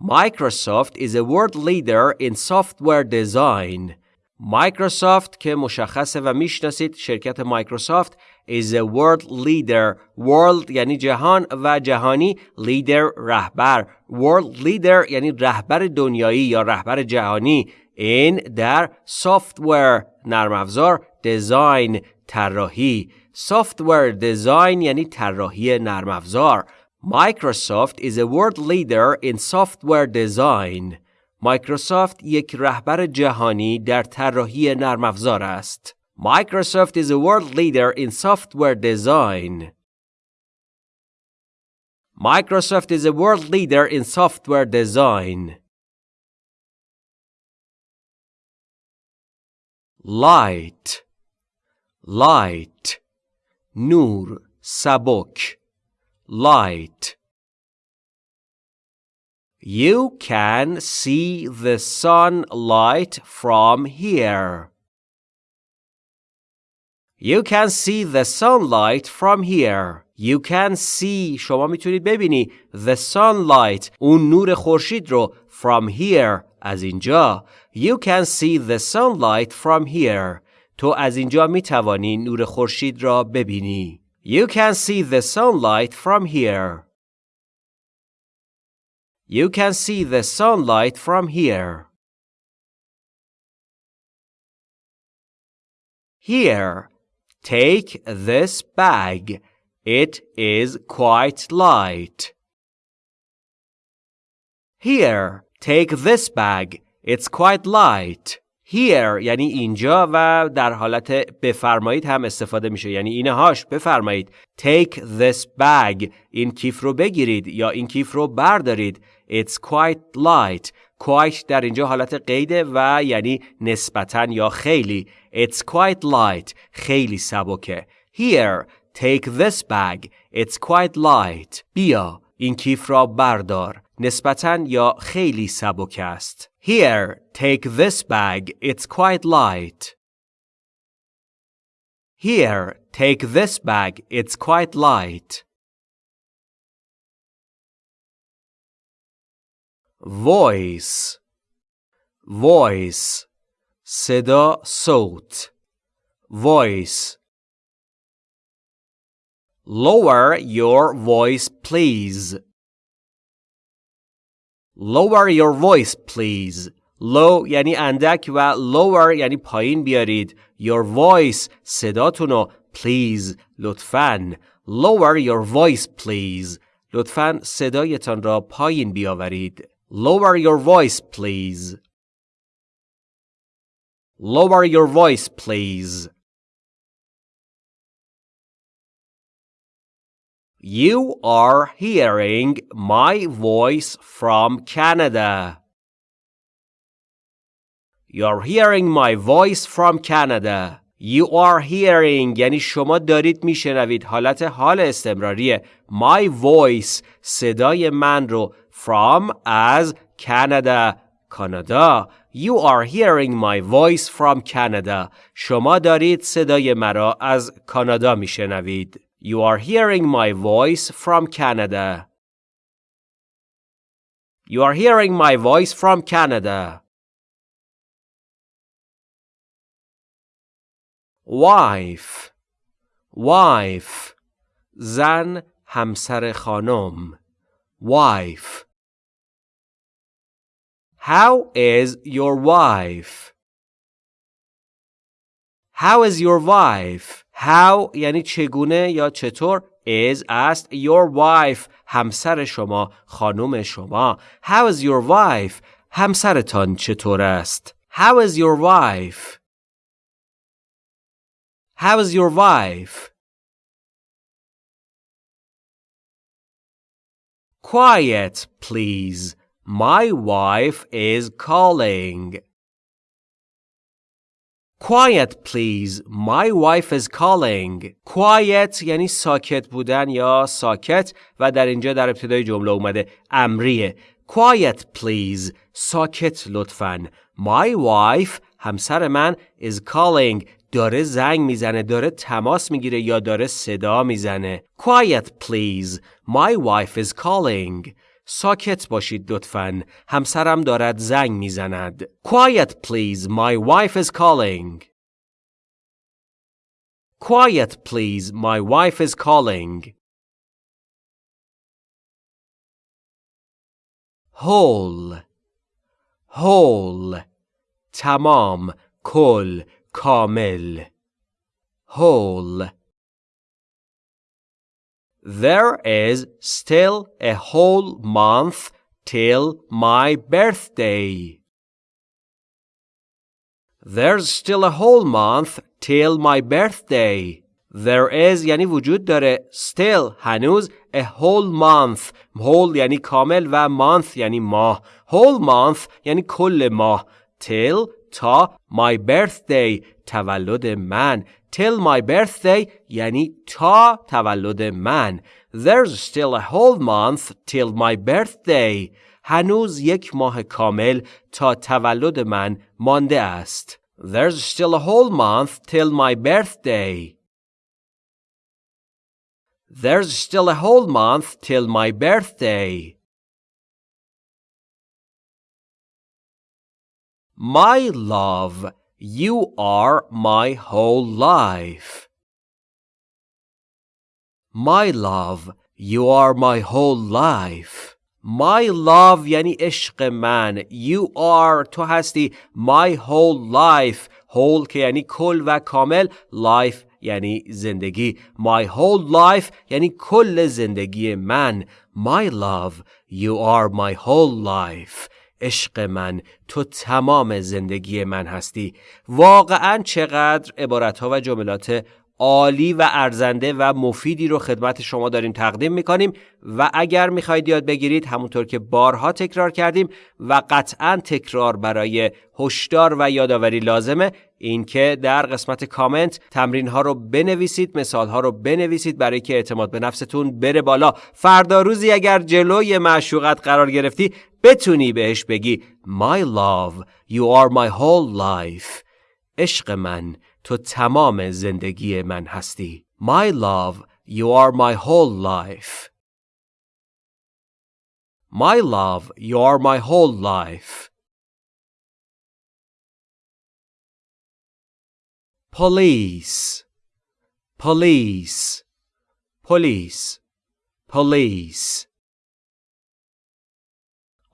Microsoft is a world leader in software design. Microsoft که مشخصه و میشناسید شرکت مایکروسافت is a world leader. World یعنی جهان و جهانی leader رهبر. World leader یعنی رهبر دنیایی یا رهبر جهانی in در software نرم افزار دیزاین طراحی software design یعنی طراحی نرم افزار Microsoft is a world leader in software design. مایکروسافت یک رهبر جهانی در طراحی نرم افزار است. Microsoft is a world leader in software design. Microsoft is a world leader in software design. Light light نور سبک light You can see the sunlight from here. You can see the sunlight from here. You can see شما میتونید ببینی the sunlight اون نور خورشید رو from here از اینجا. You can see the sunlight from here. تو از اینجا می توانی نور خورشید را ببینی. you can see the sunlight from here. You can see the sunlight from here. Here, take this bag. It is quite light. Here, take this bag. It's quite light. Here یعنی اینجا و در حالت بفرمایید هم استفاده میشه. یعنی اینهاش بفرمایید. Take this bag. این کیف رو بگیرید یا این کیف رو بردارید. It's quite light. Quite در اینجا حالت قیده و یعنی نسبتا یا خیلی. It's quite light. خیلی سبکه. Here take this bag. It's quite light. بیا این کیف را بردار. نسبتا یا خیلی سبک است. Here take this bag It's quite light Here take this bag It's quite light voice voice صدا صوت voice lower your voice please lower your voice please low یعنی اندک و lower یعنی پایین بیارید your voice صداتونو please لطفاً lower your voice please لطفاً صدایتان را پایین بیاورید Lower your voice, please. Lower your voice, please. You are hearing my voice from Canada. You're hearing my voice from Canada. You are hearing یعنی شما دارید میشنوید حالت حال استمراریه My voice صدای من رو from as Canada کانادا You are hearing my voice from Canada شما دارید صدای مرا از کانادا میشنوید You are hearing my voice from Canada You are hearing my voice from Canada wife wife زن همسر خانم wife How is your wife How is your wife? How یعنی چگونه یا چطور is است your wife همسر شما خانم شما How is your wife همسرتان چطور است How is your wife How is your wife Quiet please My wife is calling Quiet please. My wife is calling. Quiet یعنی ساکت بودن یا ساکت و در اینجا در ابتدای جمله اومده امریه. Quiet please. ساکت لطفا. My wife همسر من is calling. داره زنگ می‌زنه داره تماس می‌گیره یا داره صدا می‌زنه. Quiet please. My wife is calling. ساکت باشید لطفا همسرم دارد زنگ می‌زند Quiet please My wife is calling Quiet please My wife is calling whole whole تمام کل کامل whole There is still a whole month till my birthday. There's still a whole month till my birthday. There is یعنی وجود داره still هنوز a whole month whole یعنی کامل و month یعنی ماه whole month یعنی کل ماه till تا my birthday تولد من till my birthday یعنی تا تولد من There's still a whole month till my birthday هنوز یک ماه کامل تا تولد من مانده است There's still a whole month till my birthday There's still a whole month till my birthday My love, you are my whole life. My love, you are my whole life. My love یعنی عشق من. You are تو هستی my whole life. whole که یعنی کل و کامل. life یعنی زندگی. My whole life یعنی کل زندگی من. My love, you are my whole life. عشق من تو تمام زندگی من هستی. واقعا چقدر عبارتها و جملات عالی و ارزنده و مفیدی رو خدمت شما داریم تقدیم می‌کنیم و اگر می‌خواید یاد بگیرید همونطور که بارها تکرار کردیم و قطعا تکرار برای هشدار و یادآوری لازمه اینکه در قسمت کامنت تمرین ها رو بنویسید مثال ها رو بنویسید برای که اعتماد به نفستون بره بالا. فردا روزی اگر جلوی معشوقت قرار گرفتی بتونی بهش بگی My love you are my whole life عشق من تو تمام زندگی من هستی My love you are my whole life My love you are my whole life Police Police Police Police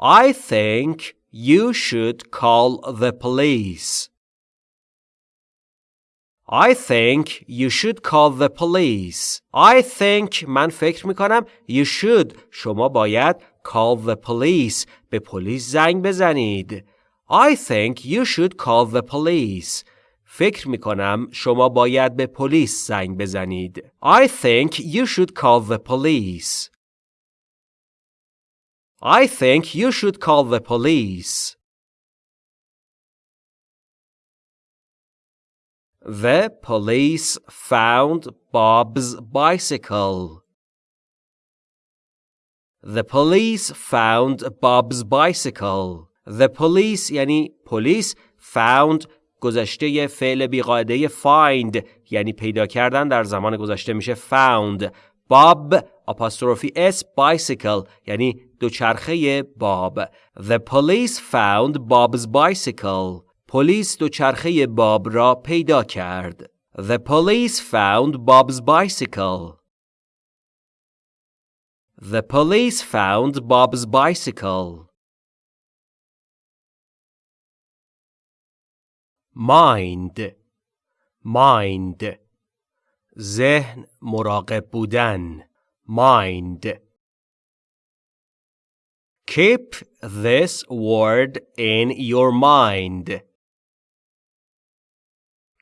I think you should call the police. I think you should call the police. I think من فکر می کنم you should شما باید call the police به پلیس زنگ بزنید. I think you should call the police. فکر می کنم شما باید به پلیس زنگ بزنید. I think you should call the police. I think you should call the police. The police found Bob's bicycle. The police found Bob's bicycle. The police یعنی پلیس found گذشته فعل بیقاعده find یعنی پیدا کردن در زمان گذشته میشه found. Bob apostrophe s bicycle یعنی دوچرخه باب The police found Bob's bicycle پلیس دوچرخه باب را پیدا کرد The police found Bob's bicycle The police found Bob's bicycle Mind mind ذهن مراقب بودن mind Keep this word in your mind.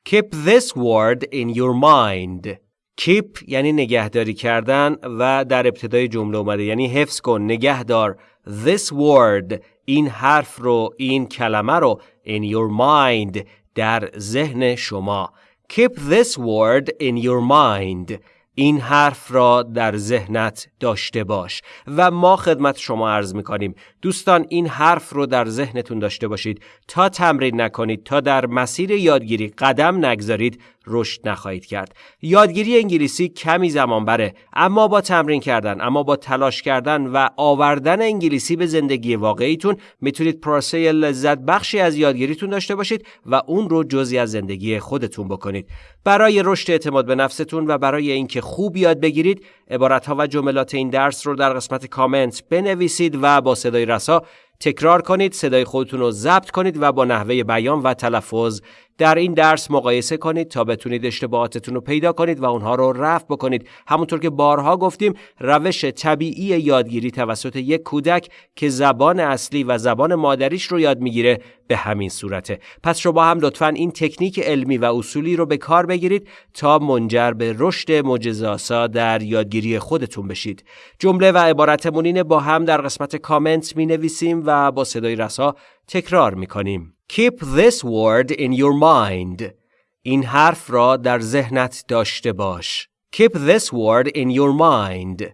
Keep this word in your mind. Keep یعنی نگهداری کردن و در ابتدای جمله اومده یعنی حفظ کن نگهدار this word این حرف رو این کلمه رو in your mind در ذهن شما Keep this word in your mind این حرف را در ذهنت داشته باش و ما خدمت شما عرض می کنیم دوستان این حرف رو در ذهنتون داشته باشید. تا تمرین نکنید تا در مسیر یادگیری قدم نگذارید رشد نخواهید کرد. یادگیری انگلیسی کمی زمان بره اما با تمرین کردن اما با تلاش کردن و آوردن انگلیسی به زندگی واقعیتون می‌تونید پروسه لذت بخشی از یادگیریتون داشته باشید و اون رو جزی از زندگی خودتون بکنید. برای رشد اعتماد به نفستون و برای اینکه خوب یاد بگیرید عبارتها و جملات این درس رو در قسمت کامنت بنویسید و با صدای رسا تکرار کنید صدای خودتون رو ضبط کنید و با نحوه بیان و تلفظ در این درس مقایسه کنید تا بتونید اشتباهاتتون رو پیدا کنید و اونها رو رفع بکنید. همونطور که بارها گفتیم روش طبیعی یادگیری توسط یک کودک که زبان اصلی و زبان مادریش رو یاد می‌گیره به همین صورته. پس شما هم لطفا این تکنیک علمی و اصولی رو به کار بگیرید تا منجر به رشد معجزه‌آسا در یادگیری خودتون بشید. جمله و عبارتمون با هم در قسمت کامنت می نویسیم و با صدای رسا تکرار می کنیم Keep this word in your mind. این حرف را در ذهنت داشته باش. Keep this word in your mind.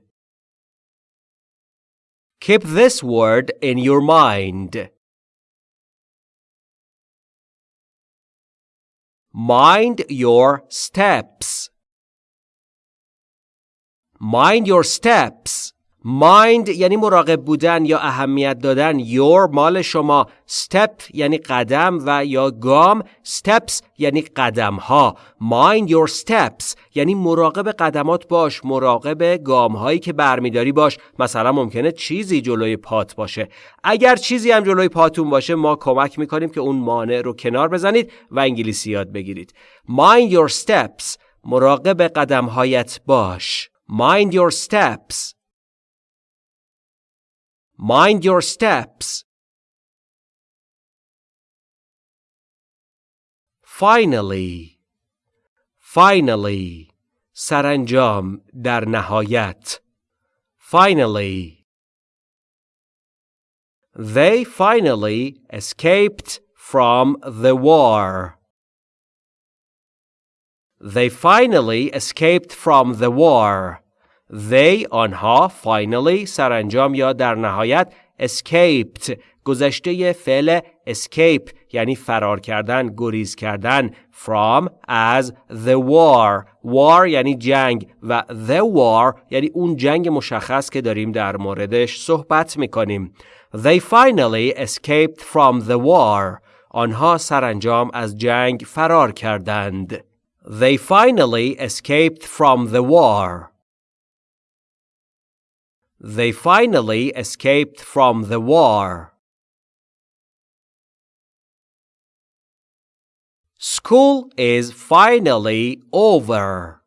Keep this word in your mind. Mind your steps. Mind your steps. Mind یعنی مراقب بودن یا اهمیت دادن. Your مال شما. Step یعنی قدم و یا گام. Steps یعنی قدم ها mind your steps یعنی مراقب قدمات باش. مراقب گام هایی که برمیداری باش. مثلا ممکنه چیزی جلوی پات باشه. اگر چیزی هم جلوی پاتون باشه ما کمک می‌کنیم که اون مانع رو کنار بزنید و انگلیسی یاد بگیرید. Mind your steps. مراقب قدم هایت باش. Mind your steps. Mind your steps. Finally. Finally. سرانجام در نهایت. Finally. They finally escaped from the war. They finally escaped from the war. They آنها finally سرانجام یا در نهایت escaped گذشته فعل escape یعنی فرار کردن گریز کردن from از the war. War یعنی جنگ و the war یعنی اون جنگ مشخص که داریم در موردش صحبت می‌کنیم. They finally escaped from the war. آنها سرانجام از جنگ فرار کردند. They finally escaped from the war. They finally escaped from the war. School is finally over.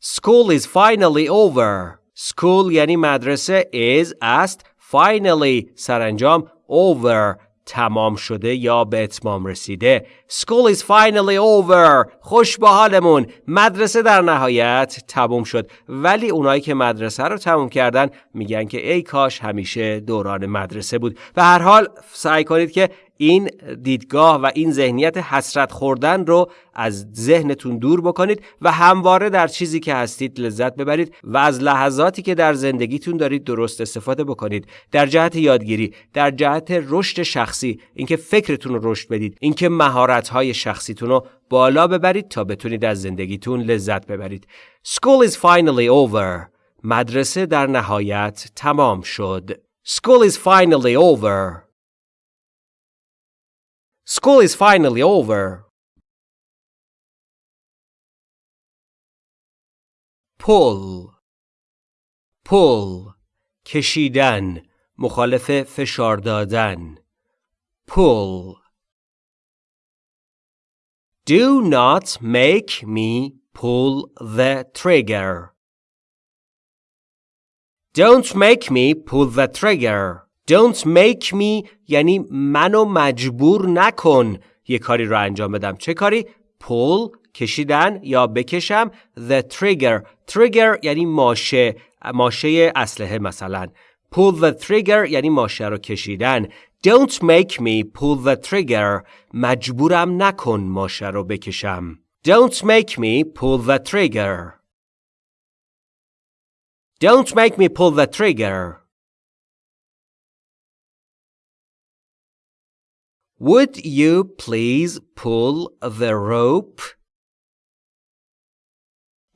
School is finally over. School یعنی مدرسه is است finally سرانجام over تمام شده یا به اتمام رسیده. School is finally over. خوش به حالمون. مدرسه در نهایت تموم شد. ولی اونایی که مدرسه رو تموم کردن میگن که ای کاش همیشه دوران مدرسه بود. به هر حال سعی کنید که این دیدگاه و این ذهنیت حسرت خوردن رو از ذهنتون دور بکنید و همواره در چیزی که هستید لذت ببرید و از لحظاتی که در زندگیتون دارید درست استفاده بکنید. در جهت یادگیری در جهت رشد شخصی اینکه فکرتون رو رشد بدید اینکه مهارت‌های شخصیتون رو بالا ببرید تا بتونید از زندگیتون لذت ببرید. School is finally over. مدرسه در نهایت تمام شد. School is finally over. School is finally over. pull pull کشیدن مخالف فشار دادن pull Do not make me pull the trigger. Don't make me pull the trigger. Don't make me یعنی منو مجبور نکن یه کاری رو انجام بدم. چه کاری؟ pull کشیدن یا بکشم the trigger. trigger یعنی ماشه ماشه اسلحه مثلا. pull the trigger یعنی ماشه رو کشیدن. Don't make me pull the trigger. مجبورم نکن ماشه رو بکشم. Don't make me pull the trigger. Don't make me pull the trigger. Would you please pull the rope?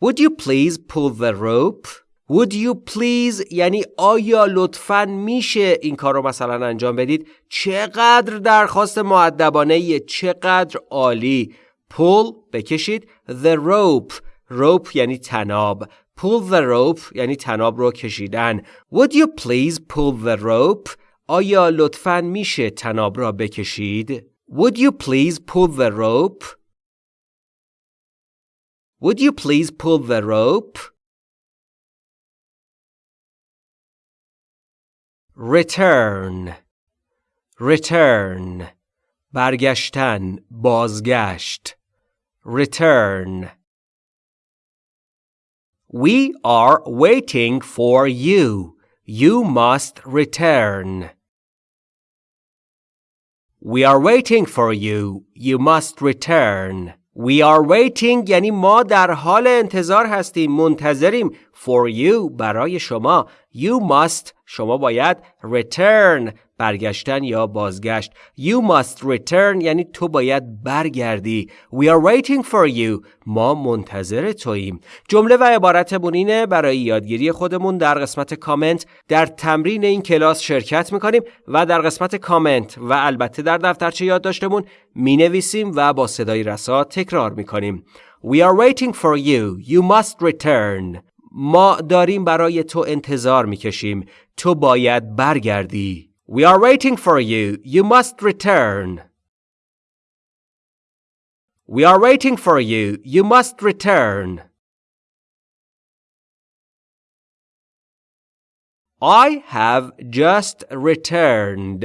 Would you please pull the rope? Would you please یعنی آیا لطفا میشه این کار رو مثلا انجام بدید چقدر درخواست معدبانه چقدر عالی pull بکشید the rope rope یعنی تناب pull the rope یعنی تناب رو کشیدن would you please pull the rope آیا لطفا میشه تناب را بکشید would you please pull the rope would you please pull the rope return return برگشتن بازگشت return We are waiting for you. You must return. We are waiting for you. You must return. We are waiting یعنی ما در حال انتظار هستیم منتظریم for you برای شما you must شما باید return برگشتن یا بازگشت You must return یعنی تو باید برگردی We are waiting for you ما منتظر توییم جمله و عبارت بونینه برای یادگیری خودمون در قسمت کامنت در تمرین این کلاس شرکت می‌کنیم و در قسمت کامنت و البته در دفترچه یادداشتمون می‌نویسیم و با صدای رسا تکرار می‌کنیم We are waiting for you. You must return. ما داریم برای تو انتظار می‌کشیم. تو باید برگردی. We are waiting for you. You must return. We are waiting for you. You must return. I have just returned.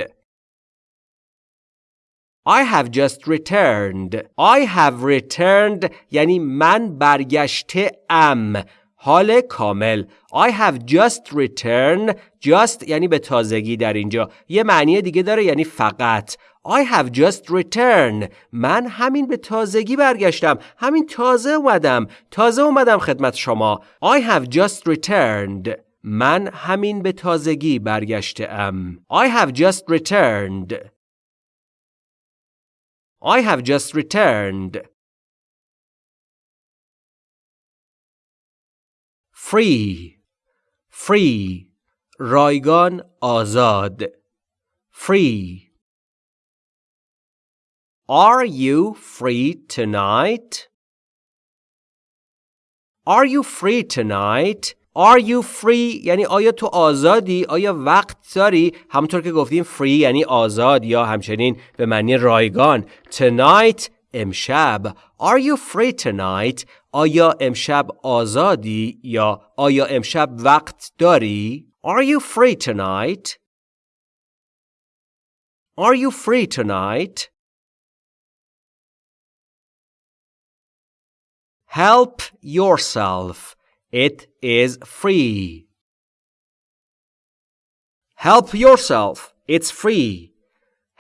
I have just returned. I have returned یعنی من برگشته ام. حال کامل. I have just returned. Just یعنی به تازگی در اینجا. یه معنی دیگه داره یعنی فقط. I have just returned. من همین به تازگی برگشتم. همین تازه اومدم. تازه اومدم خدمت شما. I have just returned. من همین به تازگی برگشته ام I have just returned. I have just returned. Free free رایگان آزاد free Are you free tonight? Are you free tonight? Are you free یعنی آیا تو آزادی؟ آیا وقت داری؟ همونطور که گفتیم free یعنی آزاد یا همچنین به معنی رایگان. Tonight امشب. Are you free tonight? آیا امشب آزادی یا آیا امشب وقت داری؟ Are you free tonight? Are you free tonight? Help yourself. It is free. Help yourself. It's free.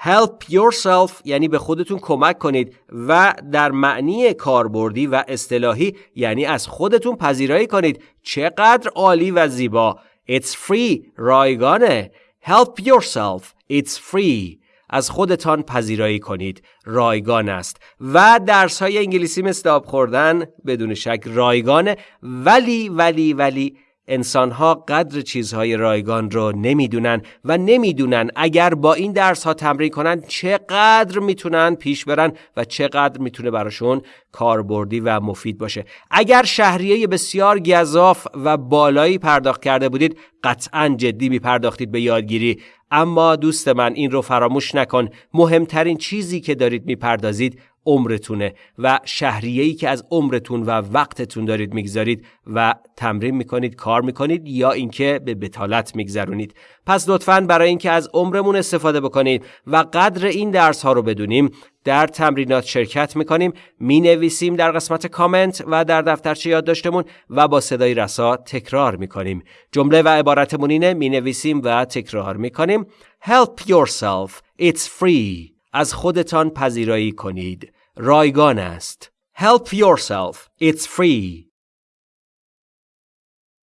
Help yourself یعنی به خودتون کمک کنید و در معنی کاربردی و اصطلاحی یعنی از خودتون پذیرایی کنید. چقدر عالی و زیبا. It's free رایگانه. Help yourself. It's free. از خودتان پذیرایی کنید. رایگان است. و درس های انگلیسی مثل آب خوردن بدون شک رایگانه. ولی ولی ولی انسان ها قدر چیزهای رایگان رو نمی‌دونن و نمی‌دونن اگر با این درس ها تمرین کنن چقدر می‌تونن پیش برن و چقدر می‌تونه براشون کاربردی و مفید باشه. اگر شهریه بسیار گذاف و بالایی پرداخت کرده بودید قطعا جدی میپرداختید به یادگیری. اما دوست من این رو فراموش نکن. مهمترین چیزی که دارید می‌پردازید عمرتونه و شهریه‌ای که از عمرتون و وقتتون دارید می‌گذارید و تمرین می‌کنید کار می‌کنید یا اینکه به بتالت میگذرونید. پس لطفا برای اینکه از عمرمون استفاده بکنید و قدر این درس ها رو بدونیم در تمرینات شرکت می‌کنیم می نویسیم در قسمت کامنت و در دفترچه یادداشتمون و با صدای رسا تکرار می‌کنیم. جمله و عبارتمون اینه می نویسیم و تکرار می‌کنیم. Help yourself. It's free. از خودتان پذیرایی کنید رایگان است Help yourself it's free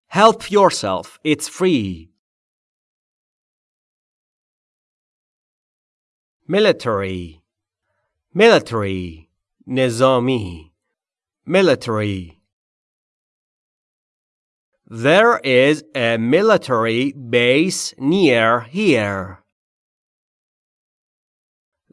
Help yourself it's free military military نظامی military There is a military base near here.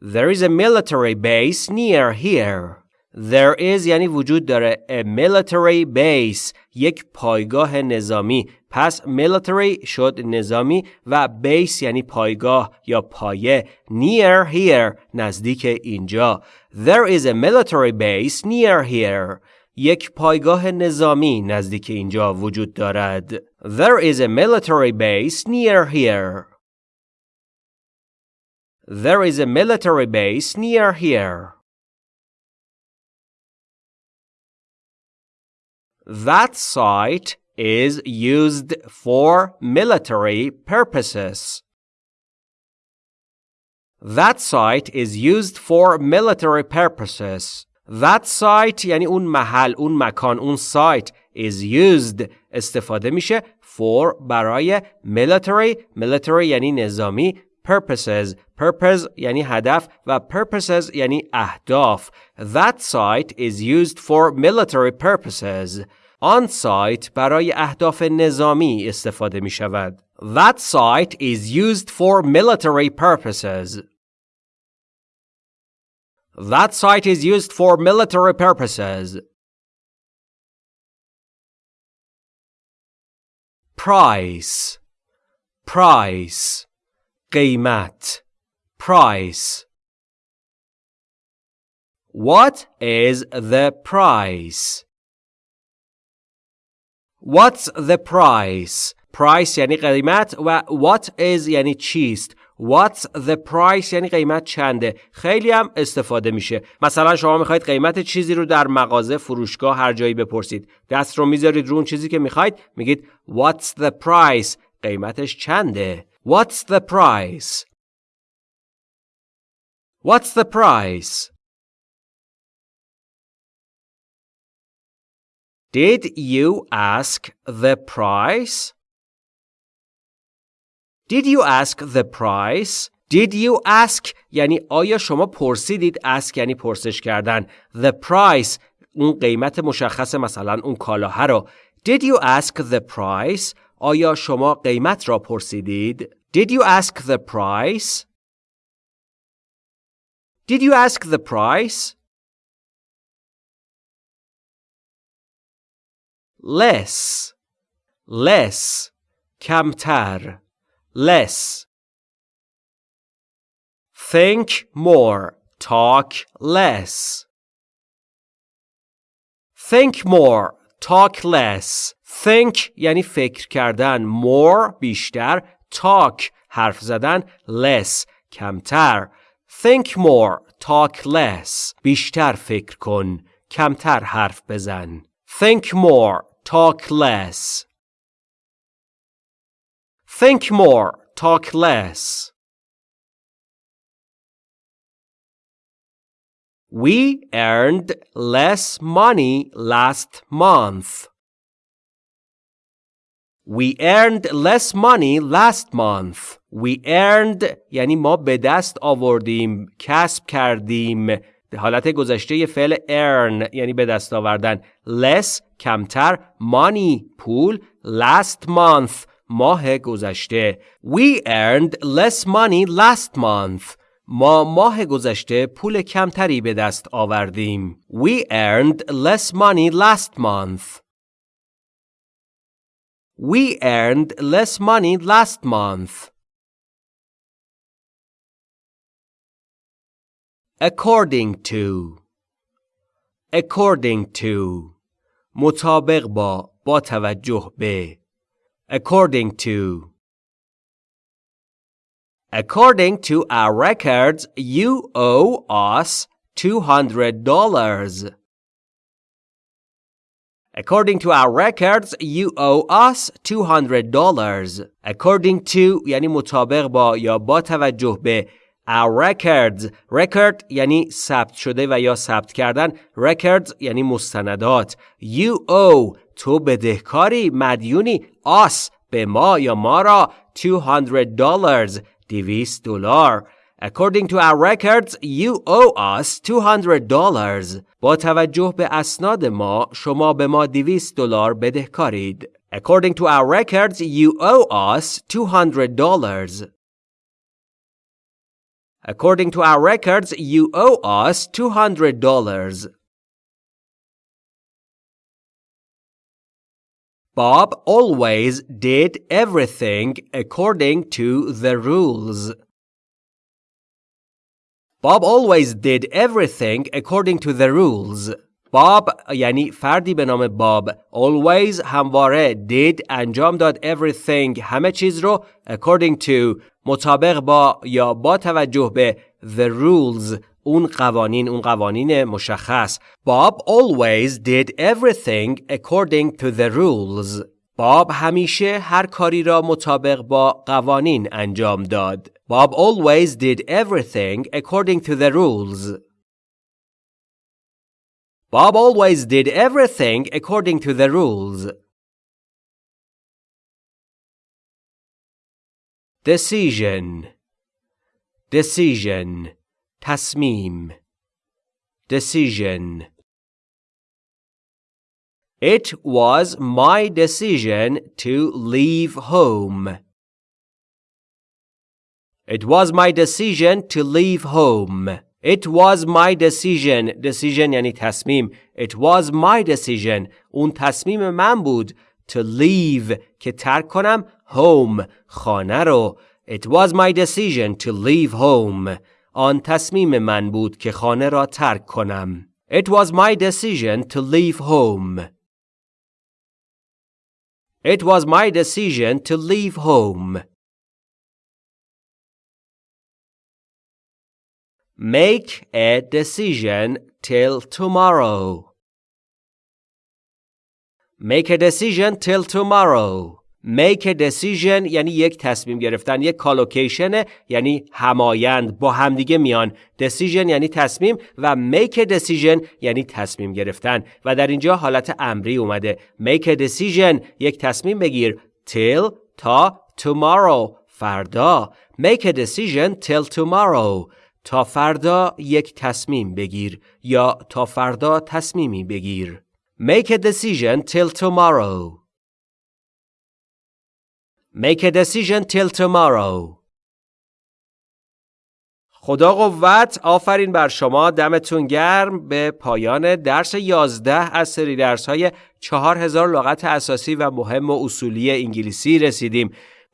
There is a military base near here. There is یعنی وجود داره a military base یک پایگاه نظامی پس military شد نظامی و base یعنی پایگاه یا پایه near here نزدیک اینجا There is a military base near here یک پایگاه نظامی نزدیک اینجا وجود دارد There is a military base near here There is a military base near here That site is used for military purposes. That site is used for military purposes. That site یعنی اون محل، اون مکان، اون site is used استفاده میشه for برای military military یعنی نظامی purposes purpose یعنی هدف و purposes یعنی اهداف That site is used for military purposes آن سایت برای اهداف نظامی استفاده می شود. That site is used for military purposes. That site is used for military purposes. Price Price قیمت. Price. What is the price? What's the price? Price یعنی قیمت و what is یعنی چیست؟ What's the price یعنی قیمت چنده؟ خیلی هم استفاده میشه. مثلا شما می‌خواید قیمت چیزی رو در مغازه فروشگاه هر جایی بپرسید. دست رو می‌ذارید رو اون چیزی که می‌خواید میگید What's the price قیمتش چنده؟ What's the price What's the price Did you ask the price? Did you ask the price? Did you ask یعنی آیا شما پرسیدید ask یعنی پرسش کردن the price اون قیمت مشخص مثلا اون کالاها رو Did you ask the price آیا شما قیمت را پرسیدید Did you ask the price Did you ask the price less less کمتر less think more talk less think more talk less Think یعنی فکر کردن more بیشتر talk حرف زدن less کمتر think more talk less بیشتر فکر کن کمتر حرف بزن think more talk less. Think more, talk less. We earned less money last month. We earned less money last month. We earned یعنی ما به دست آوردیم، کسب کردیم. حالت گذشته فعل earn یعنی به دست آوردن. less کمتر money پول last month ماه گذشته We earned less money last month ما ماه گذشته پول کمتری به دست آوردیم We earned less money last month We earned less money last month According to according to مطابق با با توجه به according to According to our records, you owe us $200. According to our records, you owe us $200. According to یعنی مطابق با یا با توجه به our records record یعنی ثبت شده و یا ثبت کردن records یعنی مستندات you owe تو بدهکاری مدیونی us به ما یا ما را 200 dollars 200 دلار According to our records, you owe us $200. با توجه به اسناد ما، شما به ما 200 دلار بدهکارید. According to our records, you owe us $200. According to our records, you owe us $200. Bob always did everything according to the rules. Bob always did everything according to the rules. Bob یعنی فردی به نام باب always همواره did انجام داد everything همه چیز رو according to مطابق با یا با توجه به the rules اون قوانین اون قوانین مشخص Bob always did everything according to the rules باب همیشه هر کاری را مطابق با قوانین انجام داد. Bob always did everything according to the rules. Bob always did everything according to the rules. Decision Decision تصمیم Decision It was my decision to leave home. It was my decision to leave home. It was my decision. Decision یعنی تصمیم. It was my decision. اون تصمیم من بود. To leave که ترک کنم home خانه رو. It was my decision to leave home. آن تصمیم من بود که خانه را ترک کنم. It was my decision to leave home. It was my decision to leave home. Make a decision till tomorrow. Make a decision till tomorrow. Make a decision یعنی یک تصمیم گرفتن یک کالوکیشن یعنی همایند با همدیگه میان. Decision یعنی تصمیم و make a decision یعنی تصمیم گرفتن. و در اینجا حالت امری اومده. Make a decision یک تصمیم بگیر. Till تا tomorrow فردا. Make a decision till tomorrow. تا فردا یک تصمیم بگیر. یا تا فردا تصمیمی بگیر. Make a decision till tomorrow. Make a decision till tomorrow. خدا قوت آفرین بر شما. دمتون گرم. به پایان درس 11 از سری درس های 4000 لغت اساسی و مهم و اصولی انگلیسی رسیدیم.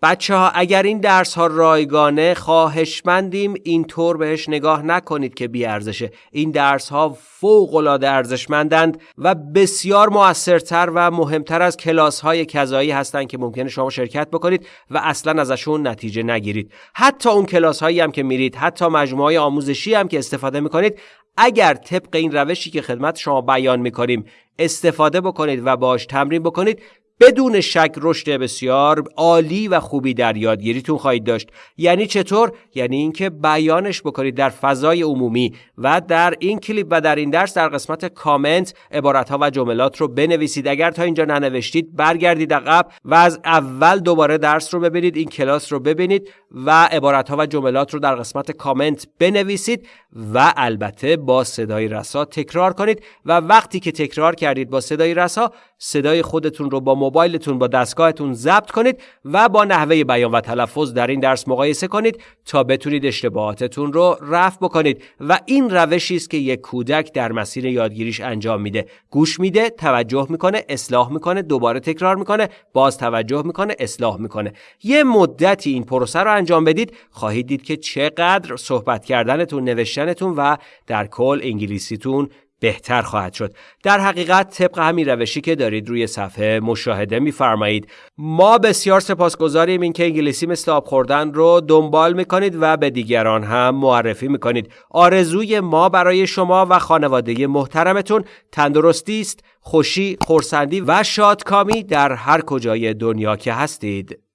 بچه ها اگر این درس ها رایگانه خواهشمندیم. اینطور بهش نگاه نکنید که بیارزشه. این درس ها فوق ارزشمندند و بسیار موثرتر و مهمتر از کلاس های کذایی هستند که ممکنه شما شرکت بکنید و اصلا ازشون نتیجه نگیرید. حتی اون کلاس هایی هم که میرید حتی مجموعه آموزشی هم که استفاده می‌کنید اگر طبق این روشی که خدمت شما بیان می‌کنیم استفاده بکنید و باش تمرین بکنید بدون شک رشد بسیار عالی و خوبی در یادگیریتون خواهید داشت. یعنی چطور؟ یعنی اینکه بیانش بکنید در فضای عمومی و در این کلیپ و در این درس در قسمت کامنت عبارت ها و جملات رو بنویسید. اگر تا اینجا ننوشتید برگردید عقب و از اول دوباره درس رو ببینید این کلاس رو ببینید و عبارت ها و جملات رو در قسمت کامنت بنویسید و البته با صدای رسا تکرار کنید. و وقتی که تکرار کردید با صدای رسا صدای خودتون رو با موبایلتون با دستگاهتون ضبط کنید و با نحوه بیان و تلفظ در این درس مقایسه کنید تا بتونید اشتباهاتتون رو رفع بکنید. و این روشی است که یک کودک در مسیر یادگیریش انجام میده. گوش میده توجه می‌کنه اصلاح می‌کنه دوباره تکرار می‌کنه باز توجه می‌کنه اصلاح می‌کنه. یه مدتی این پروسه رو انجام بدید خواهید دید که چقدر صحبت کردنتون نوشتنتون و در کل انگلیسیتون بهتر خواهد شد. در حقیقت طبق همین روشی که دارید روی صفحه مشاهده میفرمایید ما بسیار سپاسگزاریم اینکه انگلیسی مثل آب خوردن رو دنبال می‌کنید و به دیگران هم معرفی می‌کنید. آرزوی ما برای شما و خانواده محترمتون تندرستی است خوشی خورسندی و شادکامی در هر کجای دنیا که هستید.